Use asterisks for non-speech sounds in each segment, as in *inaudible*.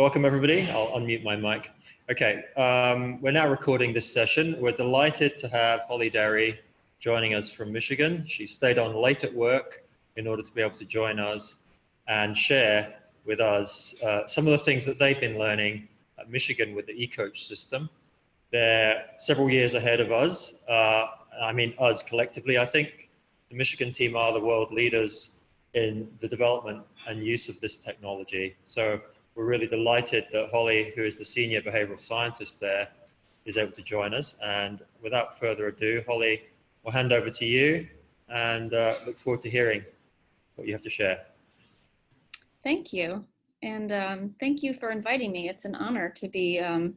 welcome everybody. I'll unmute my mic. Okay, um, we're now recording this session. We're delighted to have Holly Derry joining us from Michigan. She stayed on late at work in order to be able to join us and share with us uh, some of the things that they've been learning at Michigan with the eCoach system. They're several years ahead of us. Uh, I mean us collectively, I think. The Michigan team are the world leaders in the development and use of this technology. So we're really delighted that Holly, who is the senior behavioral scientist there, is able to join us. And without further ado, Holly, we'll hand over to you and uh, look forward to hearing what you have to share. Thank you. And um, thank you for inviting me. It's an honor to be um,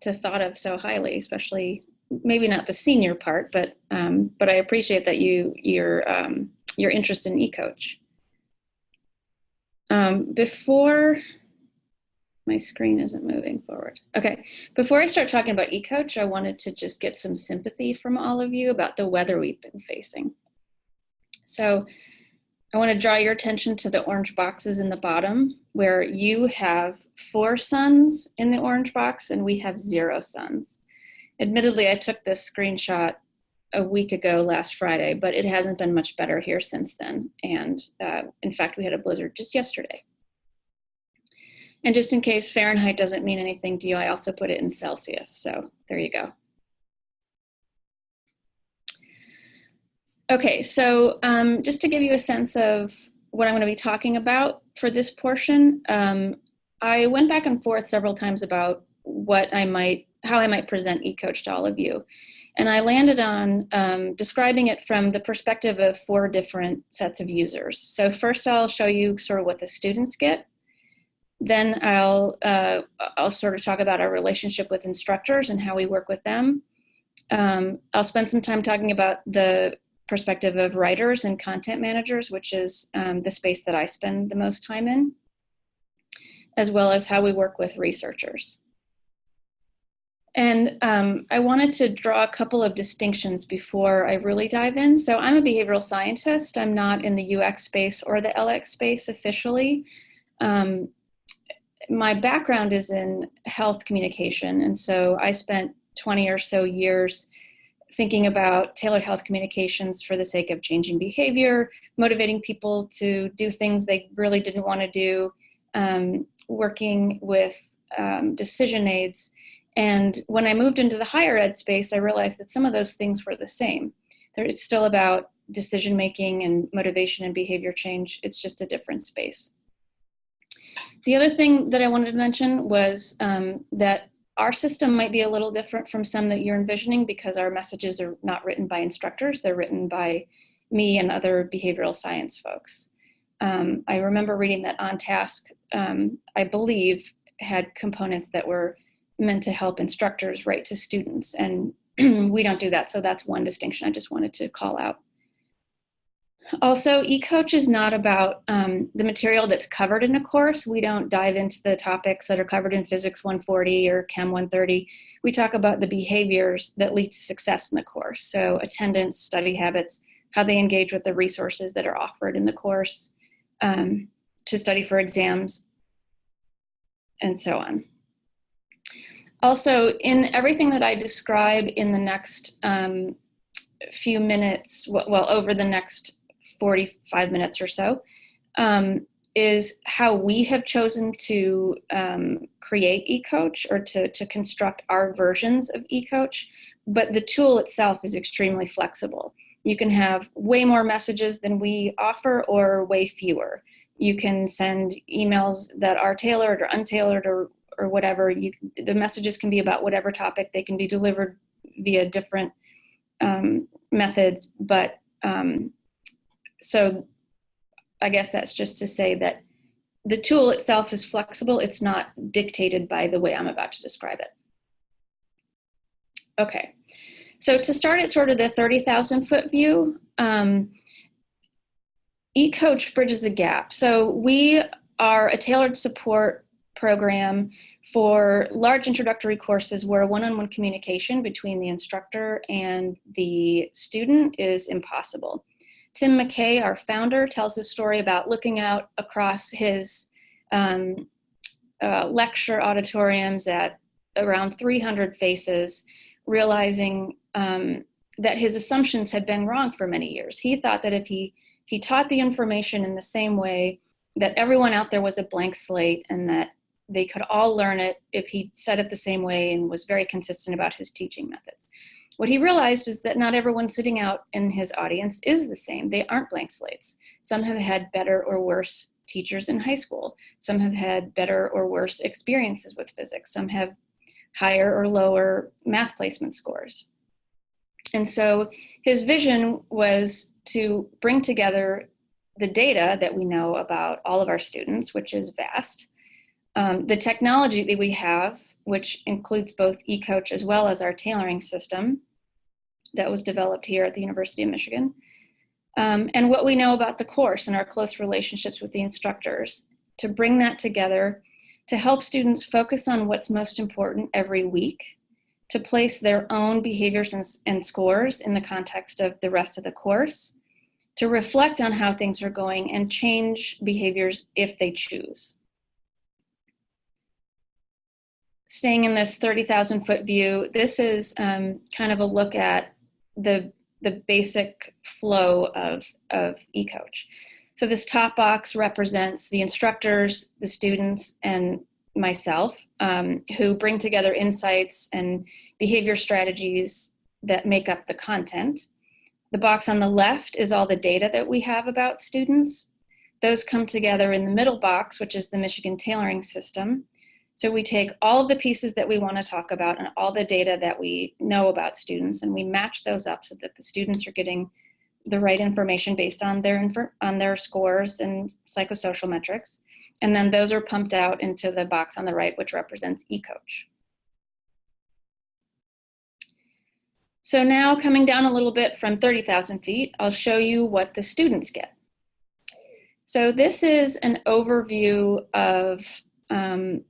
to thought of so highly, especially maybe not the senior part, but um, but I appreciate that you your um, your interest in eCoach. Um, before my screen isn't moving forward. Okay, before I start talking about eCoach, I wanted to just get some sympathy from all of you about the weather we've been facing. So I want to draw your attention to the orange boxes in the bottom where you have four suns in the orange box and we have zero suns. Admittedly, I took this screenshot a week ago last Friday, but it hasn't been much better here since then. And uh, in fact, we had a blizzard just yesterday. And just in case Fahrenheit doesn't mean anything to you, I also put it in Celsius. So there you go. Okay, so um, just to give you a sense of what I'm going to be talking about for this portion, um, I went back and forth several times about what I might, how I might present eCoach to all of you. And I landed on um, describing it from the perspective of four different sets of users. So first I'll show you sort of what the students get. Then I'll, uh, I'll sort of talk about our relationship with instructors and how we work with them. Um, I'll spend some time talking about the perspective of writers and content managers, which is um, the space that I spend the most time in, as well as how we work with researchers. And um, I wanted to draw a couple of distinctions before I really dive in. So I'm a behavioral scientist. I'm not in the UX space or the LX space officially. Um, my background is in health communication. And so I spent 20 or so years thinking about tailored health communications for the sake of changing behavior, motivating people to do things they really didn't want to do, um, working with um, decision aids, and when I moved into the higher ed space, I realized that some of those things were the same. There, it's still about decision making and motivation and behavior change. It's just a different space. The other thing that I wanted to mention was um, that our system might be a little different from some that you're envisioning because our messages are not written by instructors. They're written by me and other behavioral science folks. Um, I remember reading that OnTask, um, I believe, had components that were meant to help instructors write to students and *clears throat* we don't do that. So that's one distinction I just wanted to call out. Also, eCoach is not about um, the material that's covered in a course. We don't dive into the topics that are covered in Physics 140 or Chem 130. We talk about the behaviors that lead to success in the course. So attendance, study habits, how they engage with the resources that are offered in the course um, to study for exams, and so on. Also, in everything that I describe in the next um, few minutes, well, over the next 45 minutes or so, um, is how we have chosen to um, create eCoach or to, to construct our versions of eCoach, but the tool itself is extremely flexible. You can have way more messages than we offer or way fewer. You can send emails that are tailored or untailored or or whatever you the messages can be about whatever topic they can be delivered via different um, methods but um, so I guess that's just to say that the tool itself is flexible. It's not dictated by the way I'm about to describe it. Okay. So to start at sort of the 30,000 foot view um, eCoach bridges a gap. So we are a tailored support program for large introductory courses where one-on-one -on -one communication between the instructor and the student is impossible. Tim McKay, our founder, tells this story about looking out across his um, uh, lecture auditoriums at around 300 faces, realizing um, that his assumptions had been wrong for many years. He thought that if he, he taught the information in the same way, that everyone out there was a blank slate and that they could all learn it if he said it the same way and was very consistent about his teaching methods. What he realized is that not everyone sitting out in his audience is the same. They aren't blank slates. Some have had better or worse teachers in high school. Some have had better or worse experiences with physics. Some have higher or lower math placement scores. And so his vision was to bring together the data that we know about all of our students, which is vast, um, the technology that we have, which includes both eCoach as well as our tailoring system that was developed here at the University of Michigan, um, and what we know about the course and our close relationships with the instructors, to bring that together to help students focus on what's most important every week, to place their own behaviors and, and scores in the context of the rest of the course, to reflect on how things are going and change behaviors if they choose. Staying in this 30,000 foot view, this is um, kind of a look at the, the basic flow of, of eCoach. So this top box represents the instructors, the students, and myself um, who bring together insights and behavior strategies that make up the content. The box on the left is all the data that we have about students. Those come together in the middle box, which is the Michigan Tailoring System. So we take all of the pieces that we want to talk about and all the data that we know about students and we match those up so that the students are getting the right information based on their on their scores and psychosocial metrics. And then those are pumped out into the box on the right, which represents eCoach. So now coming down a little bit from 30,000 feet, I'll show you what the students get. So this is an overview of um,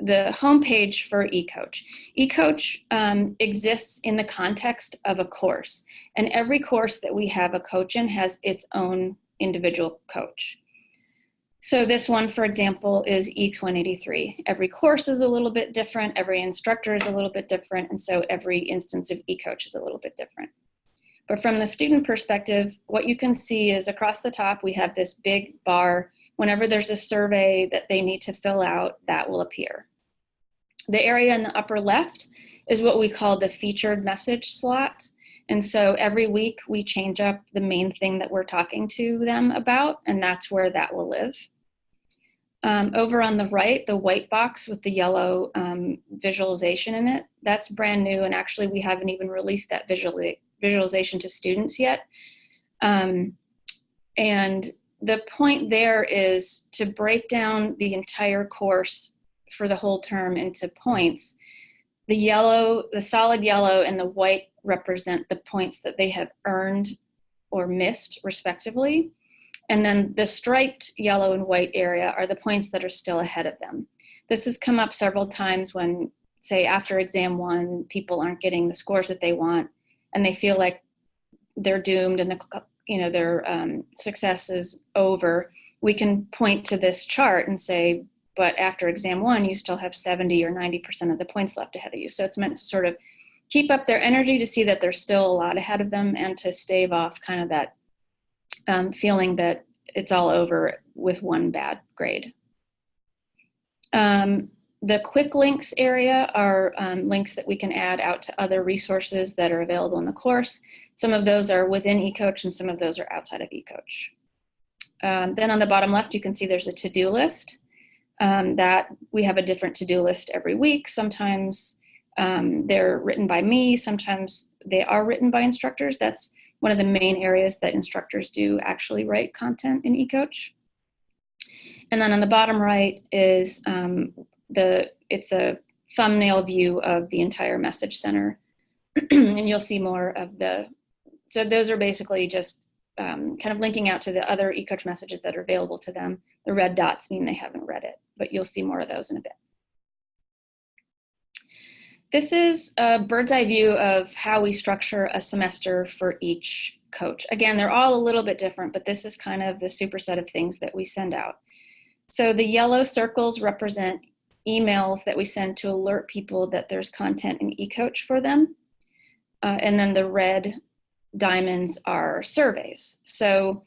the homepage for eCoach. eCoach um, exists in the context of a course, and every course that we have a coach in has its own individual coach. So this one, for example, is EECS 183. Every course is a little bit different, every instructor is a little bit different, and so every instance of eCoach is a little bit different. But from the student perspective, what you can see is across the top, we have this big bar. Whenever there's a survey that they need to fill out, that will appear. The area in the upper left is what we call the featured message slot. And so every week we change up the main thing that we're talking to them about, and that's where that will live. Um, over on the right, the white box with the yellow um, visualization in it, that's brand new. And actually we haven't even released that visual visualization to students yet. Um, and the point there is to break down the entire course for the whole term into points. The yellow, the solid yellow and the white represent the points that they have earned or missed respectively. And then the striped yellow and white area are the points that are still ahead of them. This has come up several times when, say, after exam one, people aren't getting the scores that they want and they feel like they're doomed and the, you know, their um, success is over. We can point to this chart and say, but after exam one, you still have 70 or 90% of the points left ahead of you. So it's meant to sort of keep up their energy to see that there's still a lot ahead of them and to stave off kind of that um, feeling that it's all over with one bad grade. Um, the quick links area are um, links that we can add out to other resources that are available in the course. Some of those are within eCoach and some of those are outside of eCoach. Um, then on the bottom left, you can see there's a to-do list um, that we have a different to-do list every week. Sometimes um, they're written by me, sometimes they are written by instructors. That's one of the main areas that instructors do actually write content in eCoach. And then on the bottom right is um, the, it's a thumbnail view of the entire message center. *clears throat* and you'll see more of the, so those are basically just um, kind of linking out to the other eCoach messages that are available to them. The red dots mean they haven't read it, but you'll see more of those in a bit. This is a bird's eye view of how we structure a semester for each coach. Again, they're all a little bit different, but this is kind of the superset of things that we send out. So the yellow circles represent emails that we send to alert people that there's content in eCoach for them. Uh, and then the red diamonds are surveys. So,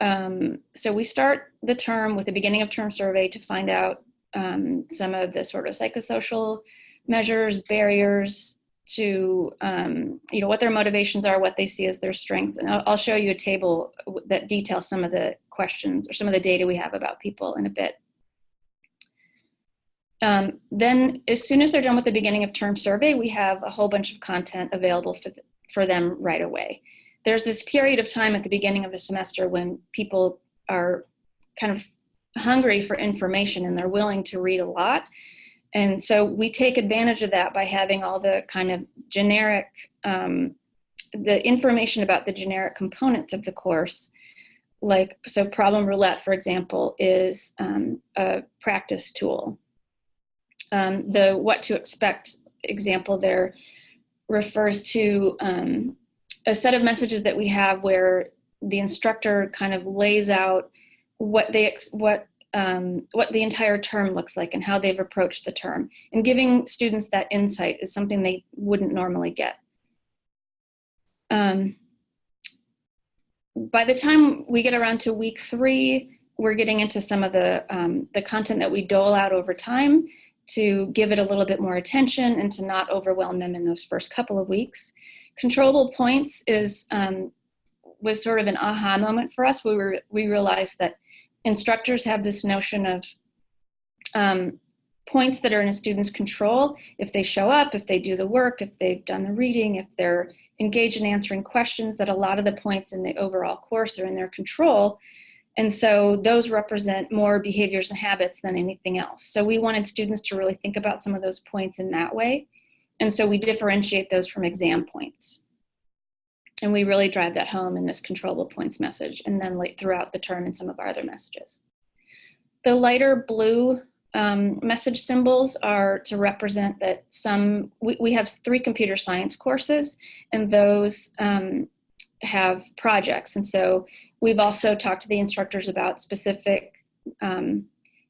um, so we start the term with the beginning of term survey to find out um, some of the sort of psychosocial measures, barriers to, um, you know, what their motivations are, what they see as their strengths. And I'll, I'll show you a table that details some of the questions or some of the data we have about people in a bit. Um, then as soon as they're done with the beginning of term survey, we have a whole bunch of content available for, for them right away. There's this period of time at the beginning of the semester when people are kind of hungry for information and they're willing to read a lot. And so we take advantage of that by having all the kind of generic, um, the information about the generic components of the course. Like, so problem roulette, for example, is um, a practice tool. Um, the what to expect example there refers to um, a set of messages that we have where the instructor kind of lays out what they what um, what the entire term looks like and how they've approached the term. And giving students that insight is something they wouldn't normally get. Um, by the time we get around to week three, we're getting into some of the, um, the content that we dole out over time to give it a little bit more attention and to not overwhelm them in those first couple of weeks. Controllable points is um, was sort of an aha moment for us. We were we realized that instructors have this notion of um, points that are in a student's control. If they show up, if they do the work, if they've done the reading, if they're engaged in answering questions, that a lot of the points in the overall course are in their control. And so those represent more behaviors and habits than anything else. So we wanted students to really think about some of those points in that way. And so we differentiate those from exam points. And we really drive that home in this controllable points message and then late throughout the term in some of our other messages. The lighter blue um, message symbols are to represent that some, we, we, have three computer science courses and those um, have projects. And so we've also talked to the instructors about specific um,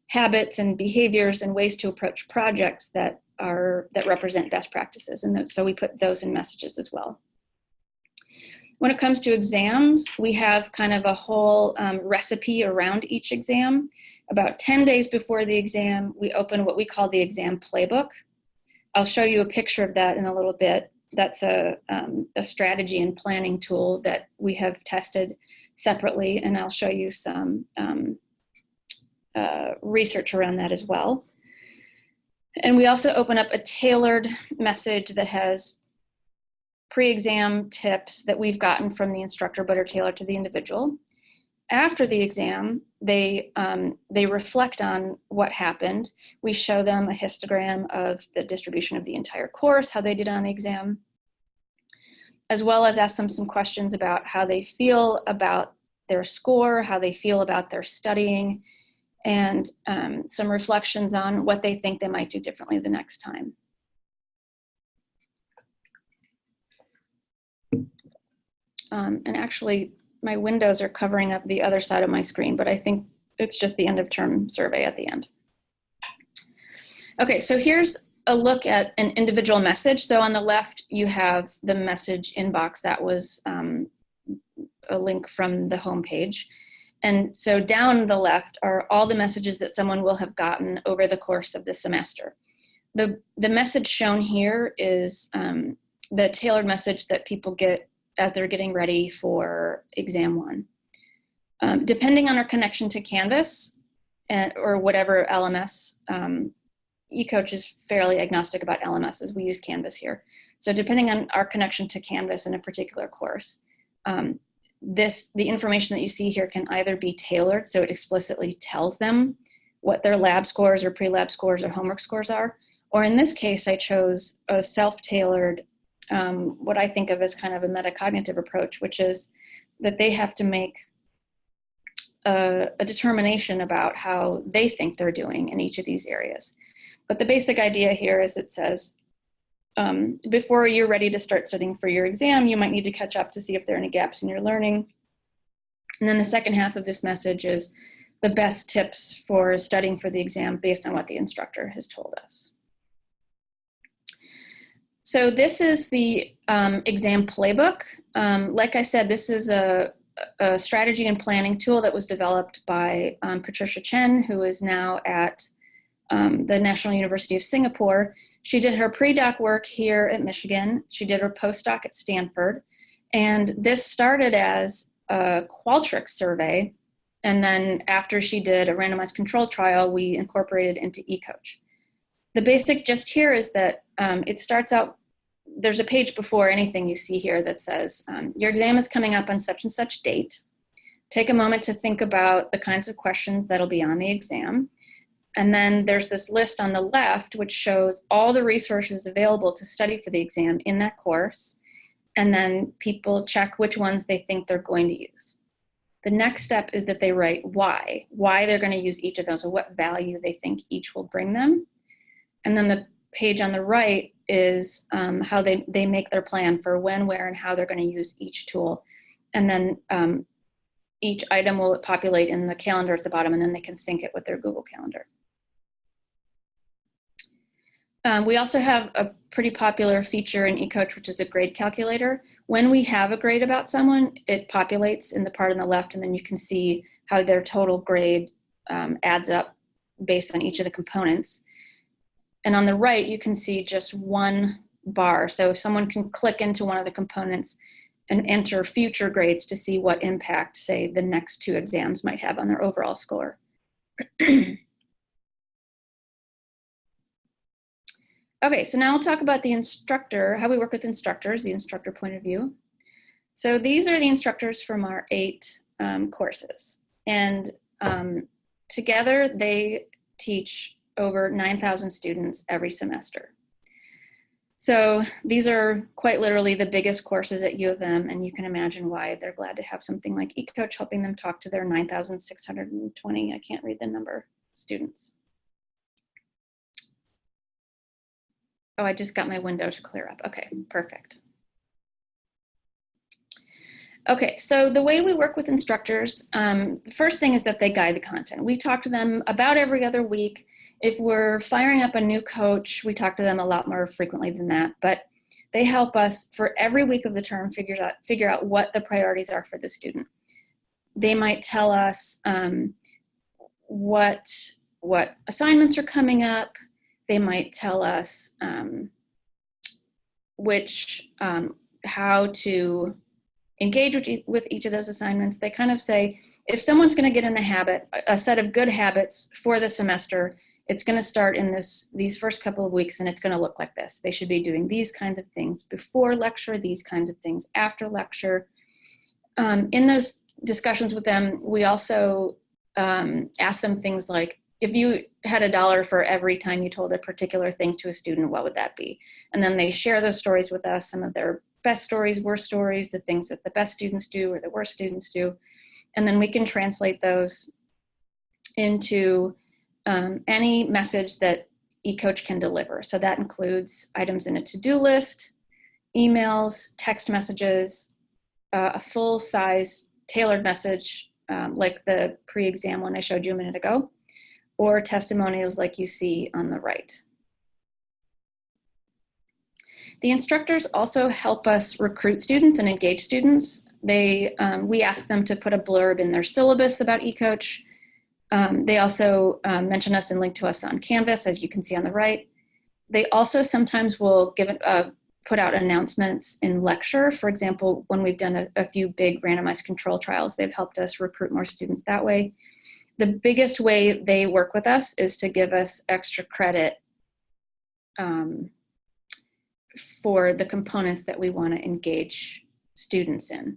habits and behaviors and ways to approach projects that are, that represent best practices. And so we put those in messages as well. When it comes to exams, we have kind of a whole um, recipe around each exam. About 10 days before the exam, we open what we call the exam playbook. I'll show you a picture of that in a little bit. That's a, um, a strategy and planning tool that we have tested separately, and I'll show you some um, uh, research around that as well. And we also open up a tailored message that has pre-exam tips that we've gotten from the instructor but are tailored to the individual. After the exam, they, um, they reflect on what happened. We show them a histogram of the distribution of the entire course, how they did on the exam, as well as ask them some questions about how they feel about their score, how they feel about their studying, and um, some reflections on what they think they might do differently the next time. Um, and actually, my windows are covering up the other side of my screen, but I think it's just the end of term survey at the end. Okay, so here's a look at an individual message. So on the left, you have the message inbox that was um, a link from the home page. And so down the left are all the messages that someone will have gotten over the course of the semester. The, the message shown here is um, the tailored message that people get as they're getting ready for exam one. Um, depending on our connection to Canvas and, or whatever LMS, um, eCoach is fairly agnostic about LMSs. We use Canvas here. So depending on our connection to Canvas in a particular course, um, this the information that you see here can either be tailored, so it explicitly tells them what their lab scores or pre-lab scores or homework scores are, or in this case, I chose a self-tailored um, what I think of as kind of a metacognitive approach, which is that they have to make a, a, determination about how they think they're doing in each of these areas. But the basic idea here is it says, um, before you're ready to start studying for your exam, you might need to catch up to see if there are any gaps in your learning. And then the second half of this message is the best tips for studying for the exam based on what the instructor has told us. So this is the um, exam playbook. Um, like I said, this is a, a, strategy and planning tool that was developed by um, Patricia Chen, who is now at um, the National University of Singapore. She did her pre-doc work here at Michigan. She did her postdoc at Stanford. And this started as a Qualtrics survey. And then after she did a randomized control trial, we incorporated into eCoach. The basic just here is that um, it starts out, there's a page before anything you see here that says, um, your exam is coming up on such and such date. Take a moment to think about the kinds of questions that'll be on the exam. And then there's this list on the left, which shows all the resources available to study for the exam in that course. And then people check which ones they think they're going to use. The next step is that they write why, why they're going to use each of those or what value they think each will bring them. And then the page on the right is um, how they, they make their plan for when, where, and how they're going to use each tool. And then um, each item will populate in the calendar at the bottom, and then they can sync it with their Google Calendar. Um, we also have a pretty popular feature in eCoach, which is a grade calculator. When we have a grade about someone, it populates in the part on the left, and then you can see how their total grade um, adds up based on each of the components. And on the right, you can see just one bar. So someone can click into one of the components and enter future grades to see what impact, say, the next two exams might have on their overall score. *clears throat* Okay, so now I'll talk about the instructor, how we work with instructors, the instructor point of view. So these are the instructors from our eight um, courses. And um, together they teach over 9,000 students every semester. So these are quite literally the biggest courses at U of M, and you can imagine why they're glad to have something like eCoach helping them talk to their 9,620, I can't read the number, students. Oh, I just got my window to clear up. Okay, perfect. Okay, so the way we work with instructors, um, first thing is that they guide the content. We talk to them about every other week. If we're firing up a new coach, we talk to them a lot more frequently than that, but they help us for every week of the term figure out, figure out what the priorities are for the student. They might tell us um, what, what assignments are coming up, they might tell us um, which, um, how to engage with, with each of those assignments. They kind of say, if someone's gonna get in the habit, a set of good habits for the semester, it's gonna start in this these first couple of weeks and it's gonna look like this. They should be doing these kinds of things before lecture, these kinds of things after lecture. Um, in those discussions with them, we also um, ask them things like, if you had a dollar for every time you told a particular thing to a student, what would that be? And then they share those stories with us, some of their best stories, worst stories, the things that the best students do or the worst students do. And then we can translate those into um, any message that eCoach can deliver. So that includes items in a to-do list, emails, text messages, uh, a full size tailored message um, like the pre-exam one I showed you a minute ago, or testimonials like you see on the right. The instructors also help us recruit students and engage students. They, um, we ask them to put a blurb in their syllabus about eCoach. Um, they also um, mention us and link to us on Canvas, as you can see on the right. They also sometimes will give uh, put out announcements in lecture. For example, when we've done a, a few big randomized control trials, they've helped us recruit more students that way the biggest way they work with us is to give us extra credit um, for the components that we want to engage students in.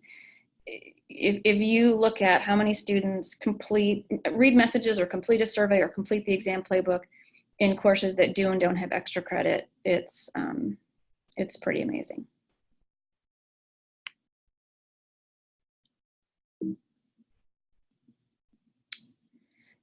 If, if you look at how many students complete, read messages or complete a survey or complete the exam playbook in courses that do and don't have extra credit, it's, um, it's pretty amazing.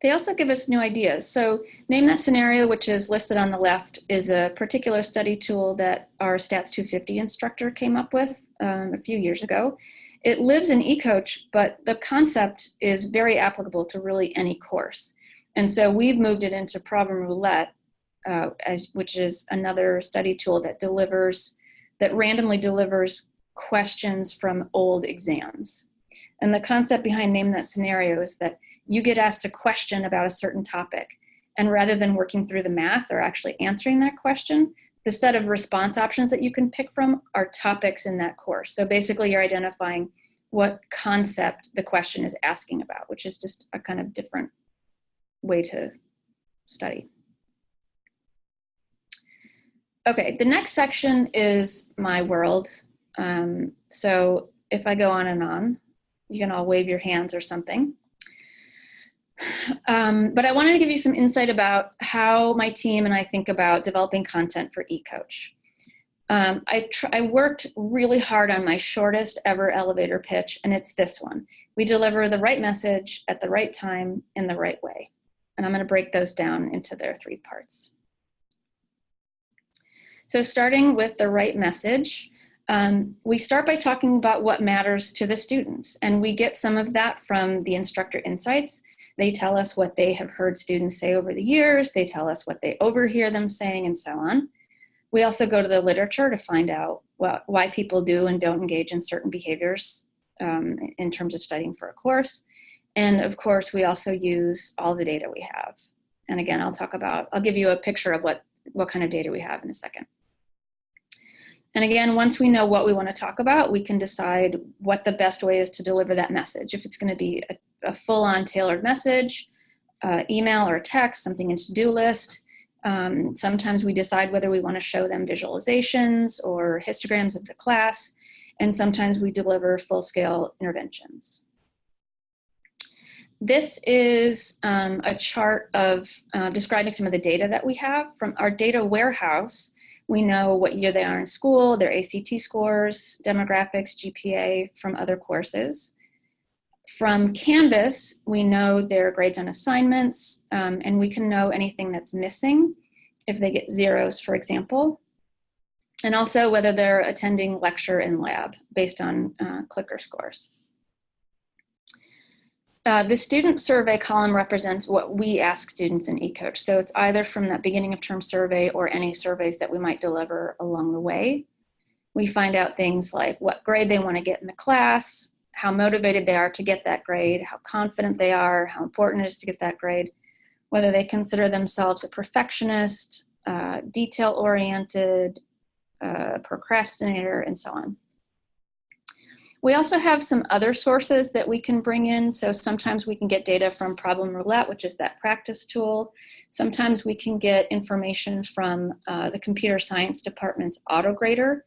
They also give us new ideas. So Name That Scenario, which is listed on the left, is a particular study tool that our Stats 250 instructor came up with um, a few years ago. It lives in eCoach, but the concept is very applicable to really any course. And so we've moved it into Problem Roulette, uh, as, which is another study tool that delivers, that randomly delivers questions from old exams. And the concept behind Name That Scenario is that you get asked a question about a certain topic. And rather than working through the math or actually answering that question, the set of response options that you can pick from are topics in that course. So basically you're identifying what concept the question is asking about, which is just a kind of different way to study. Okay, the next section is my world. Um, so if I go on and on, you can all wave your hands or something. Um, but I wanted to give you some insight about how my team and I think about developing content for eCoach. Um, I, I worked really hard on my shortest ever elevator pitch, and it's this one. We deliver the right message at the right time in the right way. And I'm gonna break those down into their three parts. So starting with the right message, um, we start by talking about what matters to the students, and we get some of that from the instructor insights. They tell us what they have heard students say over the years, they tell us what they overhear them saying, and so on. We also go to the literature to find out what, why people do and don't engage in certain behaviors um, in terms of studying for a course. And of course, we also use all the data we have. And again, I'll talk about, I'll give you a picture of what, what kind of data we have in a second. And again, once we know what we want to talk about, we can decide what the best way is to deliver that message. If it's going to be a, a full-on tailored message, uh, email or text, something in to-do list. Um, sometimes we decide whether we want to show them visualizations or histograms of the class, and sometimes we deliver full-scale interventions. This is um, a chart of uh, describing some of the data that we have from our data warehouse we know what year they are in school, their ACT scores, demographics, GPA from other courses. From Canvas, we know their grades on assignments, um, and we can know anything that's missing if they get zeros, for example, and also whether they're attending lecture in lab based on uh, clicker scores. Uh, the student survey column represents what we ask students in eCoach. So it's either from that beginning of term survey or any surveys that we might deliver along the way. We find out things like what grade they want to get in the class, how motivated they are to get that grade, how confident they are, how important it is to get that grade, whether they consider themselves a perfectionist, uh, detail-oriented, uh, procrastinator, and so on. We also have some other sources that we can bring in. So sometimes we can get data from Problem Roulette, which is that practice tool. Sometimes we can get information from uh, the computer science department's AutoGrader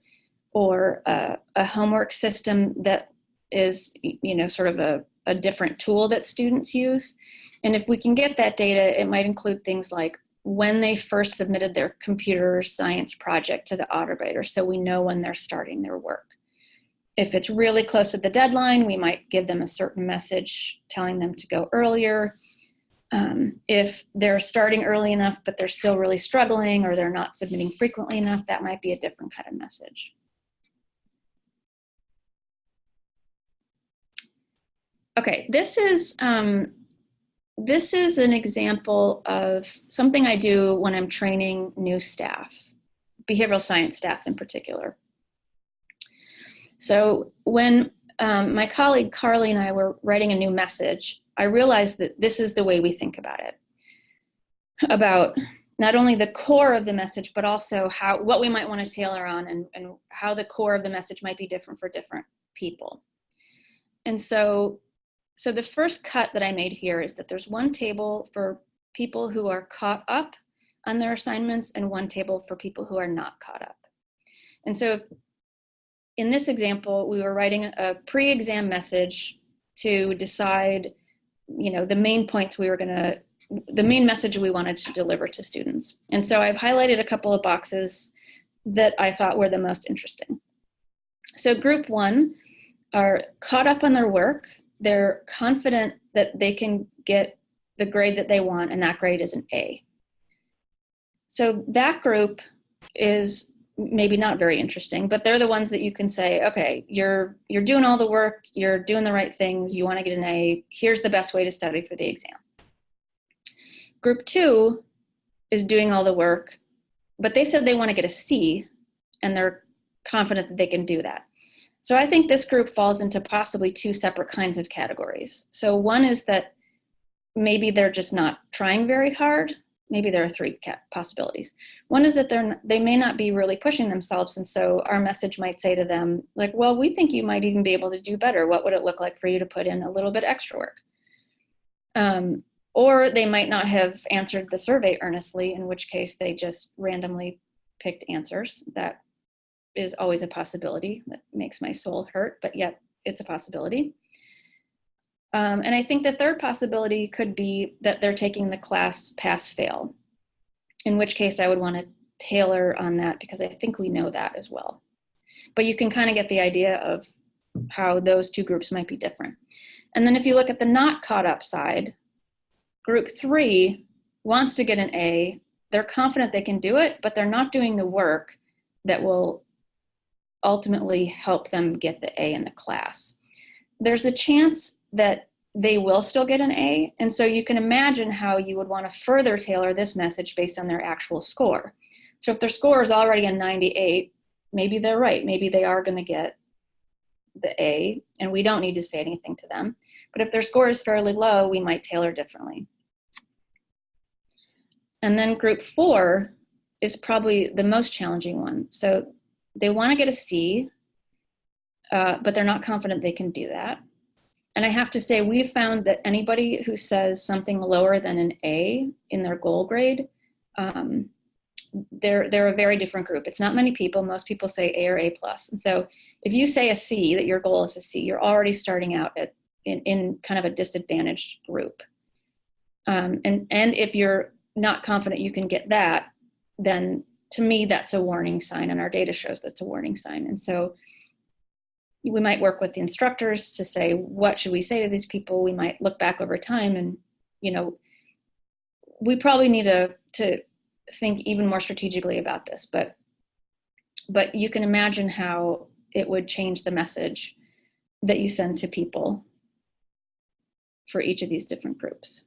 or uh, a homework system that is, you know, sort of a, a different tool that students use. And if we can get that data, it might include things like when they first submitted their computer science project to the AutoGrader, so we know when they're starting their work. If it's really close to the deadline, we might give them a certain message telling them to go earlier. Um, if they're starting early enough, but they're still really struggling or they're not submitting frequently enough, that might be a different kind of message. Okay, this is, um, this is an example of something I do when I'm training new staff, behavioral science staff in particular. So when um, my colleague Carly and I were writing a new message, I realized that this is the way we think about it. About not only the core of the message, but also how what we might want to tailor on and, and how the core of the message might be different for different people. And so, so the first cut that I made here is that there's one table for people who are caught up on their assignments and one table for people who are not caught up. And so in this example, we were writing a pre-exam message to decide, you know, the main points we were gonna, the main message we wanted to deliver to students. And so I've highlighted a couple of boxes that I thought were the most interesting. So group one are caught up on their work. They're confident that they can get the grade that they want and that grade is an A. So that group is maybe not very interesting, but they're the ones that you can say, okay, you're you're doing all the work, you're doing the right things, you want to get an A, here's the best way to study for the exam. Group two is doing all the work, but they said they want to get a C and they're confident that they can do that. So I think this group falls into possibly two separate kinds of categories. So one is that maybe they're just not trying very hard maybe there are three possibilities. One is that they're they may not be really pushing themselves, and so our message might say to them, like, "Well, we think you might even be able to do better. What would it look like for you to put in a little bit extra work?" Um, or they might not have answered the survey earnestly, in which case they just randomly picked answers. That is always a possibility. That makes my soul hurt, but yet it's a possibility. Um, and I think the third possibility could be that they're taking the class pass fail, in which case I would want to tailor on that because I think we know that as well. But you can kind of get the idea of how those two groups might be different. And then if you look at the not caught up side, group three wants to get an A, they're confident they can do it, but they're not doing the work that will ultimately help them get the A in the class. There's a chance that they will still get an A. And so you can imagine how you would want to further tailor this message based on their actual score. So if their score is already a 98, maybe they're right. Maybe they are going to get the A, and we don't need to say anything to them. But if their score is fairly low, we might tailor differently. And then group four is probably the most challenging one. So they want to get a C, uh, but they're not confident they can do that. And I have to say, we've found that anybody who says something lower than an A in their goal grade, um, they're, they're a very different group. It's not many people. Most people say A or A plus. And so if you say a C, that your goal is a C, you're already starting out at, in, in kind of a disadvantaged group. Um, and, and if you're not confident you can get that, then to me, that's a warning sign. And our data shows that's a warning sign. And so we might work with the instructors to say, what should we say to these people? We might look back over time and, you know, we probably need to, to think even more strategically about this, but, but you can imagine how it would change the message that you send to people for each of these different groups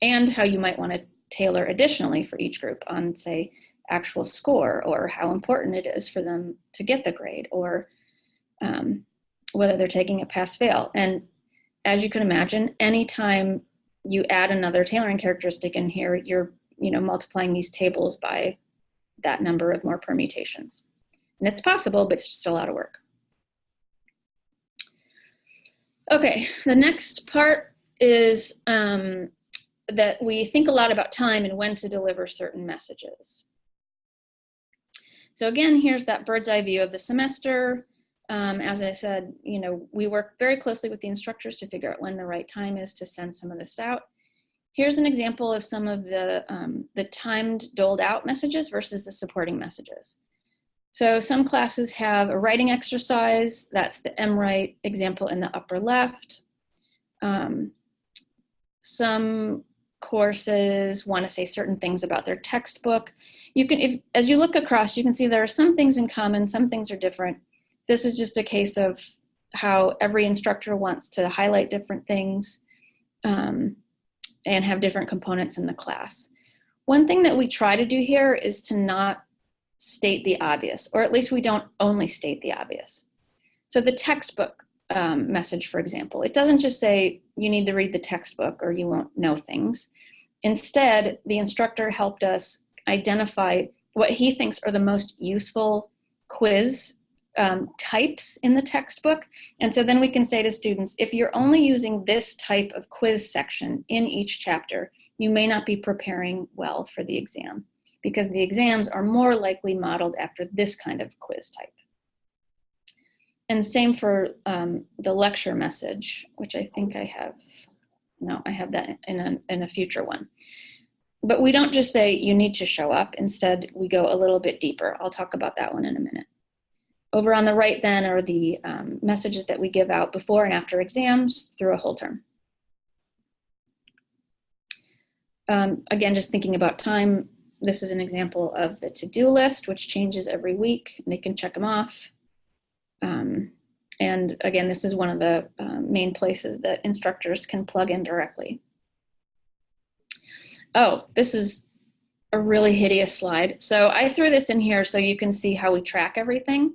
and how you might want to tailor additionally for each group on say actual score or how important it is for them to get the grade or um, whether they're taking a pass fail. And as you can imagine, anytime you add another tailoring characteristic in here, you're you know multiplying these tables by that number of more permutations. And it's possible, but it's just a lot of work. Okay, the next part is um, that we think a lot about time and when to deliver certain messages. So again, here's that bird's eye view of the semester. Um, as I said, you know, we work very closely with the instructors to figure out when the right time is to send some of this out. Here's an example of some of the, um, the timed doled out messages versus the supporting messages. So some classes have a writing exercise, that's the MWrite example in the upper left. Um, some courses want to say certain things about their textbook. You can, if as you look across, you can see there are some things in common, some things are different. This is just a case of how every instructor wants to highlight different things um, and have different components in the class. One thing that we try to do here is to not state the obvious, or at least we don't only state the obvious. So the textbook um, message, for example, it doesn't just say you need to read the textbook or you won't know things. Instead, the instructor helped us identify what he thinks are the most useful quiz um, types in the textbook. And so then we can say to students, if you're only using this type of quiz section in each chapter, you may not be preparing well for the exam because the exams are more likely modeled after this kind of quiz type. And same for um, the lecture message, which I think I have, no, I have that in a, in a future one. But we don't just say you need to show up. Instead, we go a little bit deeper. I'll talk about that one in a minute. Over on the right then are the um, messages that we give out before and after exams through a whole term. Um, again, just thinking about time, this is an example of the to-do list, which changes every week. They can check them off. Um, and again, this is one of the uh, main places that instructors can plug in directly. Oh, this is a really hideous slide. So I threw this in here so you can see how we track everything.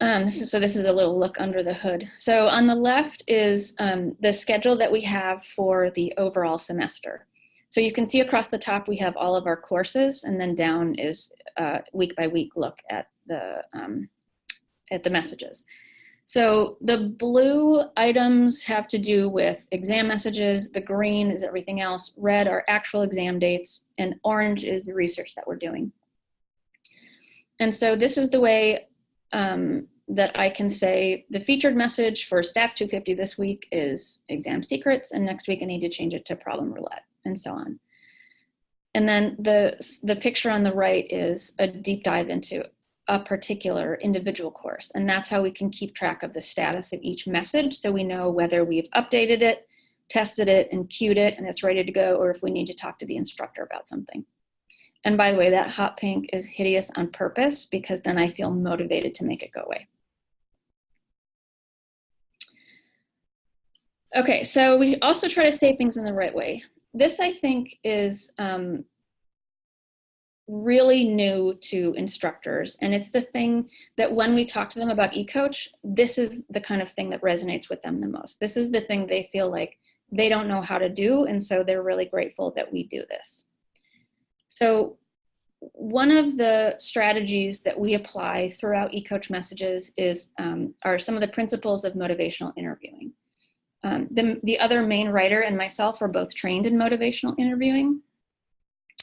Um, this is, so this is a little look under the hood. So on the left is um, the schedule that we have for the overall semester. So you can see across the top we have all of our courses and then down is uh, week by week look at the, um, at the messages. So the blue items have to do with exam messages, the green is everything else, red are actual exam dates, and orange is the research that we're doing. And so this is the way um, that I can say the featured message for Stats 250 this week is exam secrets, and next week I need to change it to problem roulette, and so on. And then the, the picture on the right is a deep dive into a particular individual course. And that's how we can keep track of the status of each message so we know whether we've updated it, tested it, and queued it, and it's ready to go, or if we need to talk to the instructor about something. And by the way, that hot pink is hideous on purpose because then I feel motivated to make it go away. Okay, so we also try to say things in the right way. This, I think, is um, really new to instructors. And it's the thing that when we talk to them about eCoach, this is the kind of thing that resonates with them the most. This is the thing they feel like they don't know how to do. And so they're really grateful that we do this. So one of the strategies that we apply throughout eCoach messages is, um, are some of the principles of motivational interviewing. Um, the, the other main writer and myself are both trained in motivational interviewing.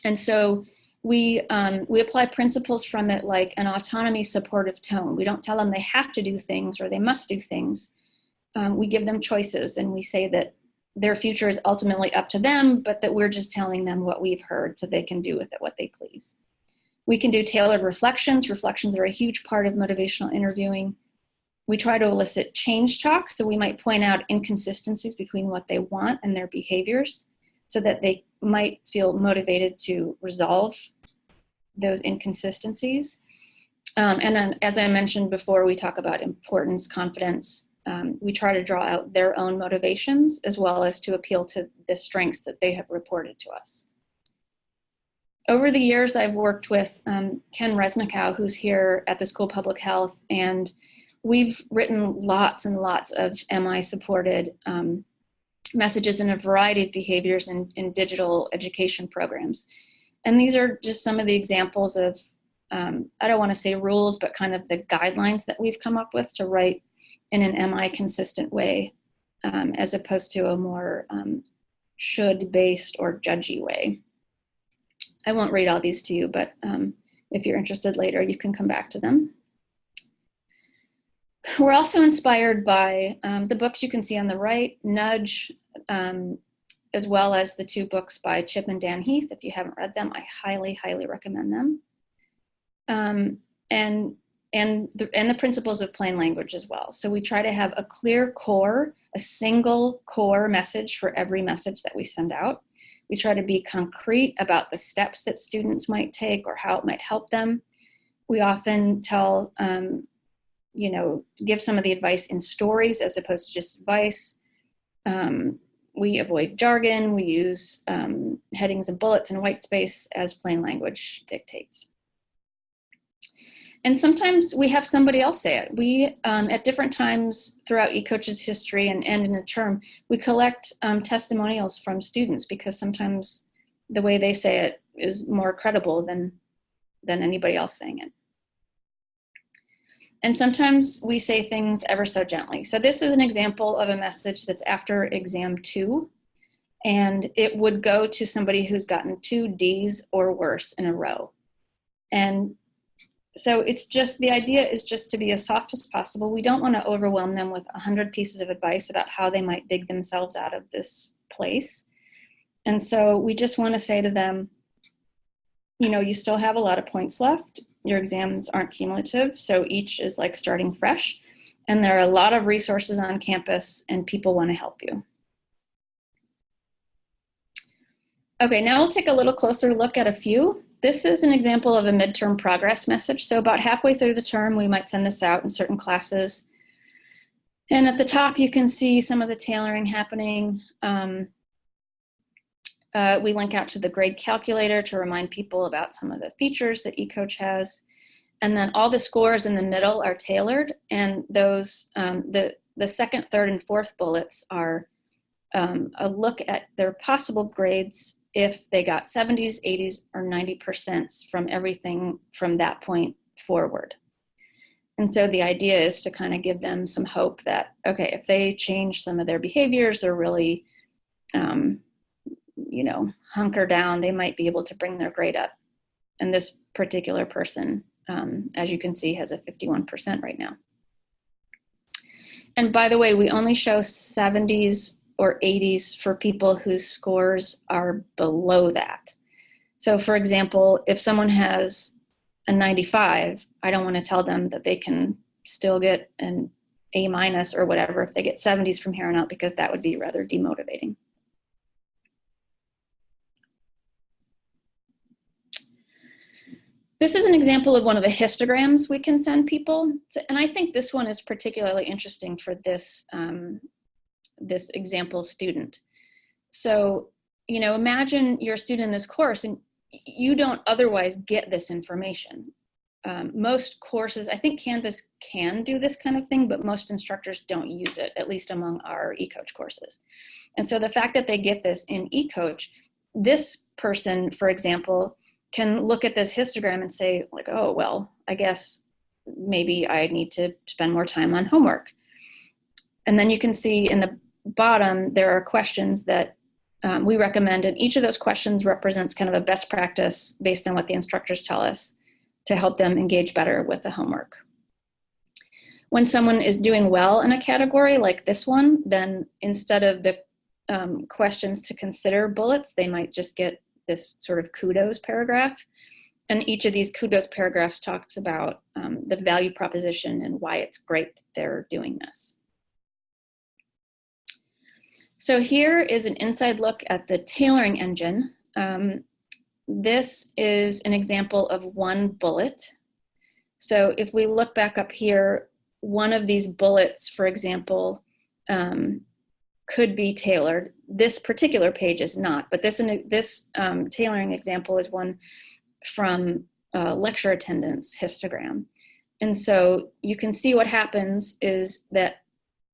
And so we, um, we apply principles from it like an autonomy supportive tone. We don't tell them they have to do things or they must do things. Um, we give them choices and we say that their future is ultimately up to them, but that we're just telling them what we've heard so they can do with it what they please. We can do tailored reflections. Reflections are a huge part of motivational interviewing. We try to elicit change talk, so we might point out inconsistencies between what they want and their behaviors so that they might feel motivated to resolve those inconsistencies. Um, and then, as I mentioned before, we talk about importance, confidence. Um, we try to draw out their own motivations as well as to appeal to the strengths that they have reported to us. Over the years, I've worked with um, Ken Resnicow, who's here at the School of Public Health, and we've written lots and lots of MI-supported um, messages in a variety of behaviors in, in digital education programs. And these are just some of the examples of, um, I don't want to say rules, but kind of the guidelines that we've come up with to write in an MI consistent way, um, as opposed to a more um, should-based or judgy way. I won't read all these to you, but um, if you're interested later, you can come back to them. We're also inspired by um, the books you can see on the right, Nudge, um, as well as the two books by Chip and Dan Heath. If you haven't read them, I highly, highly recommend them. Um, and, and, the, and the principles of plain language as well. So we try to have a clear core, a single core message for every message that we send out. We try to be concrete about the steps that students might take or how it might help them. We often tell, um, you know, give some of the advice in stories as opposed to just advice. Um, we avoid jargon, we use um, headings and bullets and white space as plain language dictates. And sometimes we have somebody else say it. We, um, at different times throughout eCoach's history and, and in a term, we collect um, testimonials from students because sometimes the way they say it is more credible than, than anybody else saying it. And sometimes we say things ever so gently. So this is an example of a message that's after exam two. And it would go to somebody who's gotten two D's or worse in a row. And so it's just, the idea is just to be as soft as possible. We don't want to overwhelm them with a hundred pieces of advice about how they might dig themselves out of this place. And so we just want to say to them, you know, you still have a lot of points left your exams aren't cumulative, so each is like starting fresh. And there are a lot of resources on campus and people wanna help you. Okay, now we'll take a little closer look at a few. This is an example of a midterm progress message. So about halfway through the term, we might send this out in certain classes. And at the top, you can see some of the tailoring happening. Um, uh, we link out to the grade calculator to remind people about some of the features that eCoach has. And then all the scores in the middle are tailored and those, um, the, the second, third, and fourth bullets are um, a look at their possible grades if they got 70s, 80s, or 90% from everything from that point forward. And so the idea is to kind of give them some hope that, okay, if they change some of their behaviors or really, um, you know, hunker down, they might be able to bring their grade up. And this particular person, um, as you can see, has a 51% right now. And by the way, we only show 70s or 80s for people whose scores are below that. So for example, if someone has a 95, I don't want to tell them that they can still get an A minus or whatever if they get 70s from here on out because that would be rather demotivating. This is an example of one of the histograms we can send people. And I think this one is particularly interesting for this um, this example student. So, you know, imagine you're a student in this course and you don't otherwise get this information. Um, most courses, I think Canvas can do this kind of thing, but most instructors don't use it, at least among our eCoach courses. And so the fact that they get this in eCoach, this person, for example, can look at this histogram and say like, oh, well, I guess maybe I need to spend more time on homework. And then you can see in the bottom, there are questions that um, we recommend, and each of those questions represents kind of a best practice based on what the instructors tell us to help them engage better with the homework. When someone is doing well in a category like this one, then instead of the um, questions to consider bullets, they might just get this sort of kudos paragraph. And each of these kudos paragraphs talks about um, the value proposition and why it's great they're doing this. So here is an inside look at the tailoring engine. Um, this is an example of one bullet. So if we look back up here, one of these bullets, for example, um, could be tailored. This particular page is not, but this, this um, tailoring example is one from uh, lecture attendance histogram. And so you can see what happens is that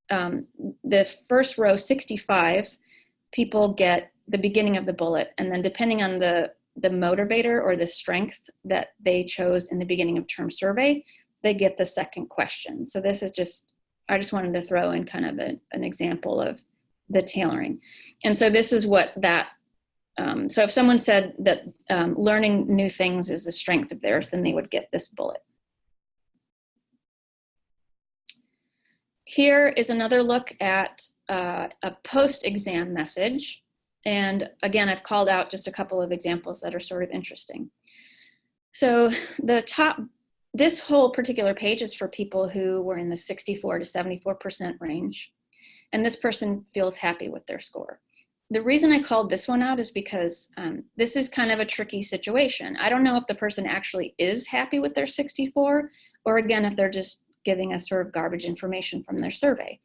um, the first row, 65, people get the beginning of the bullet. And then depending on the, the motivator or the strength that they chose in the beginning of term survey, they get the second question. So this is just, I just wanted to throw in kind of a, an example of the tailoring. And so this is what that, um, so if someone said that um, learning new things is a strength of theirs, then they would get this bullet. Here is another look at uh, a post-exam message. And again, I've called out just a couple of examples that are sort of interesting. So the top, this whole particular page is for people who were in the 64 to 74% range. And this person feels happy with their score. The reason I called this one out is because um, this is kind of a tricky situation. I don't know if the person actually is happy with their 64 or again, if they're just giving us sort of garbage information from their survey.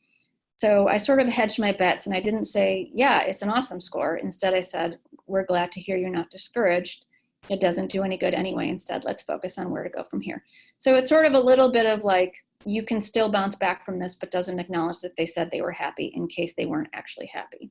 So I sort of hedged my bets and I didn't say, yeah, it's an awesome score. Instead, I said, we're glad to hear you're not discouraged. It doesn't do any good anyway. Instead, let's focus on where to go from here. So it's sort of a little bit of like, you can still bounce back from this, but doesn't acknowledge that they said they were happy in case they weren't actually happy.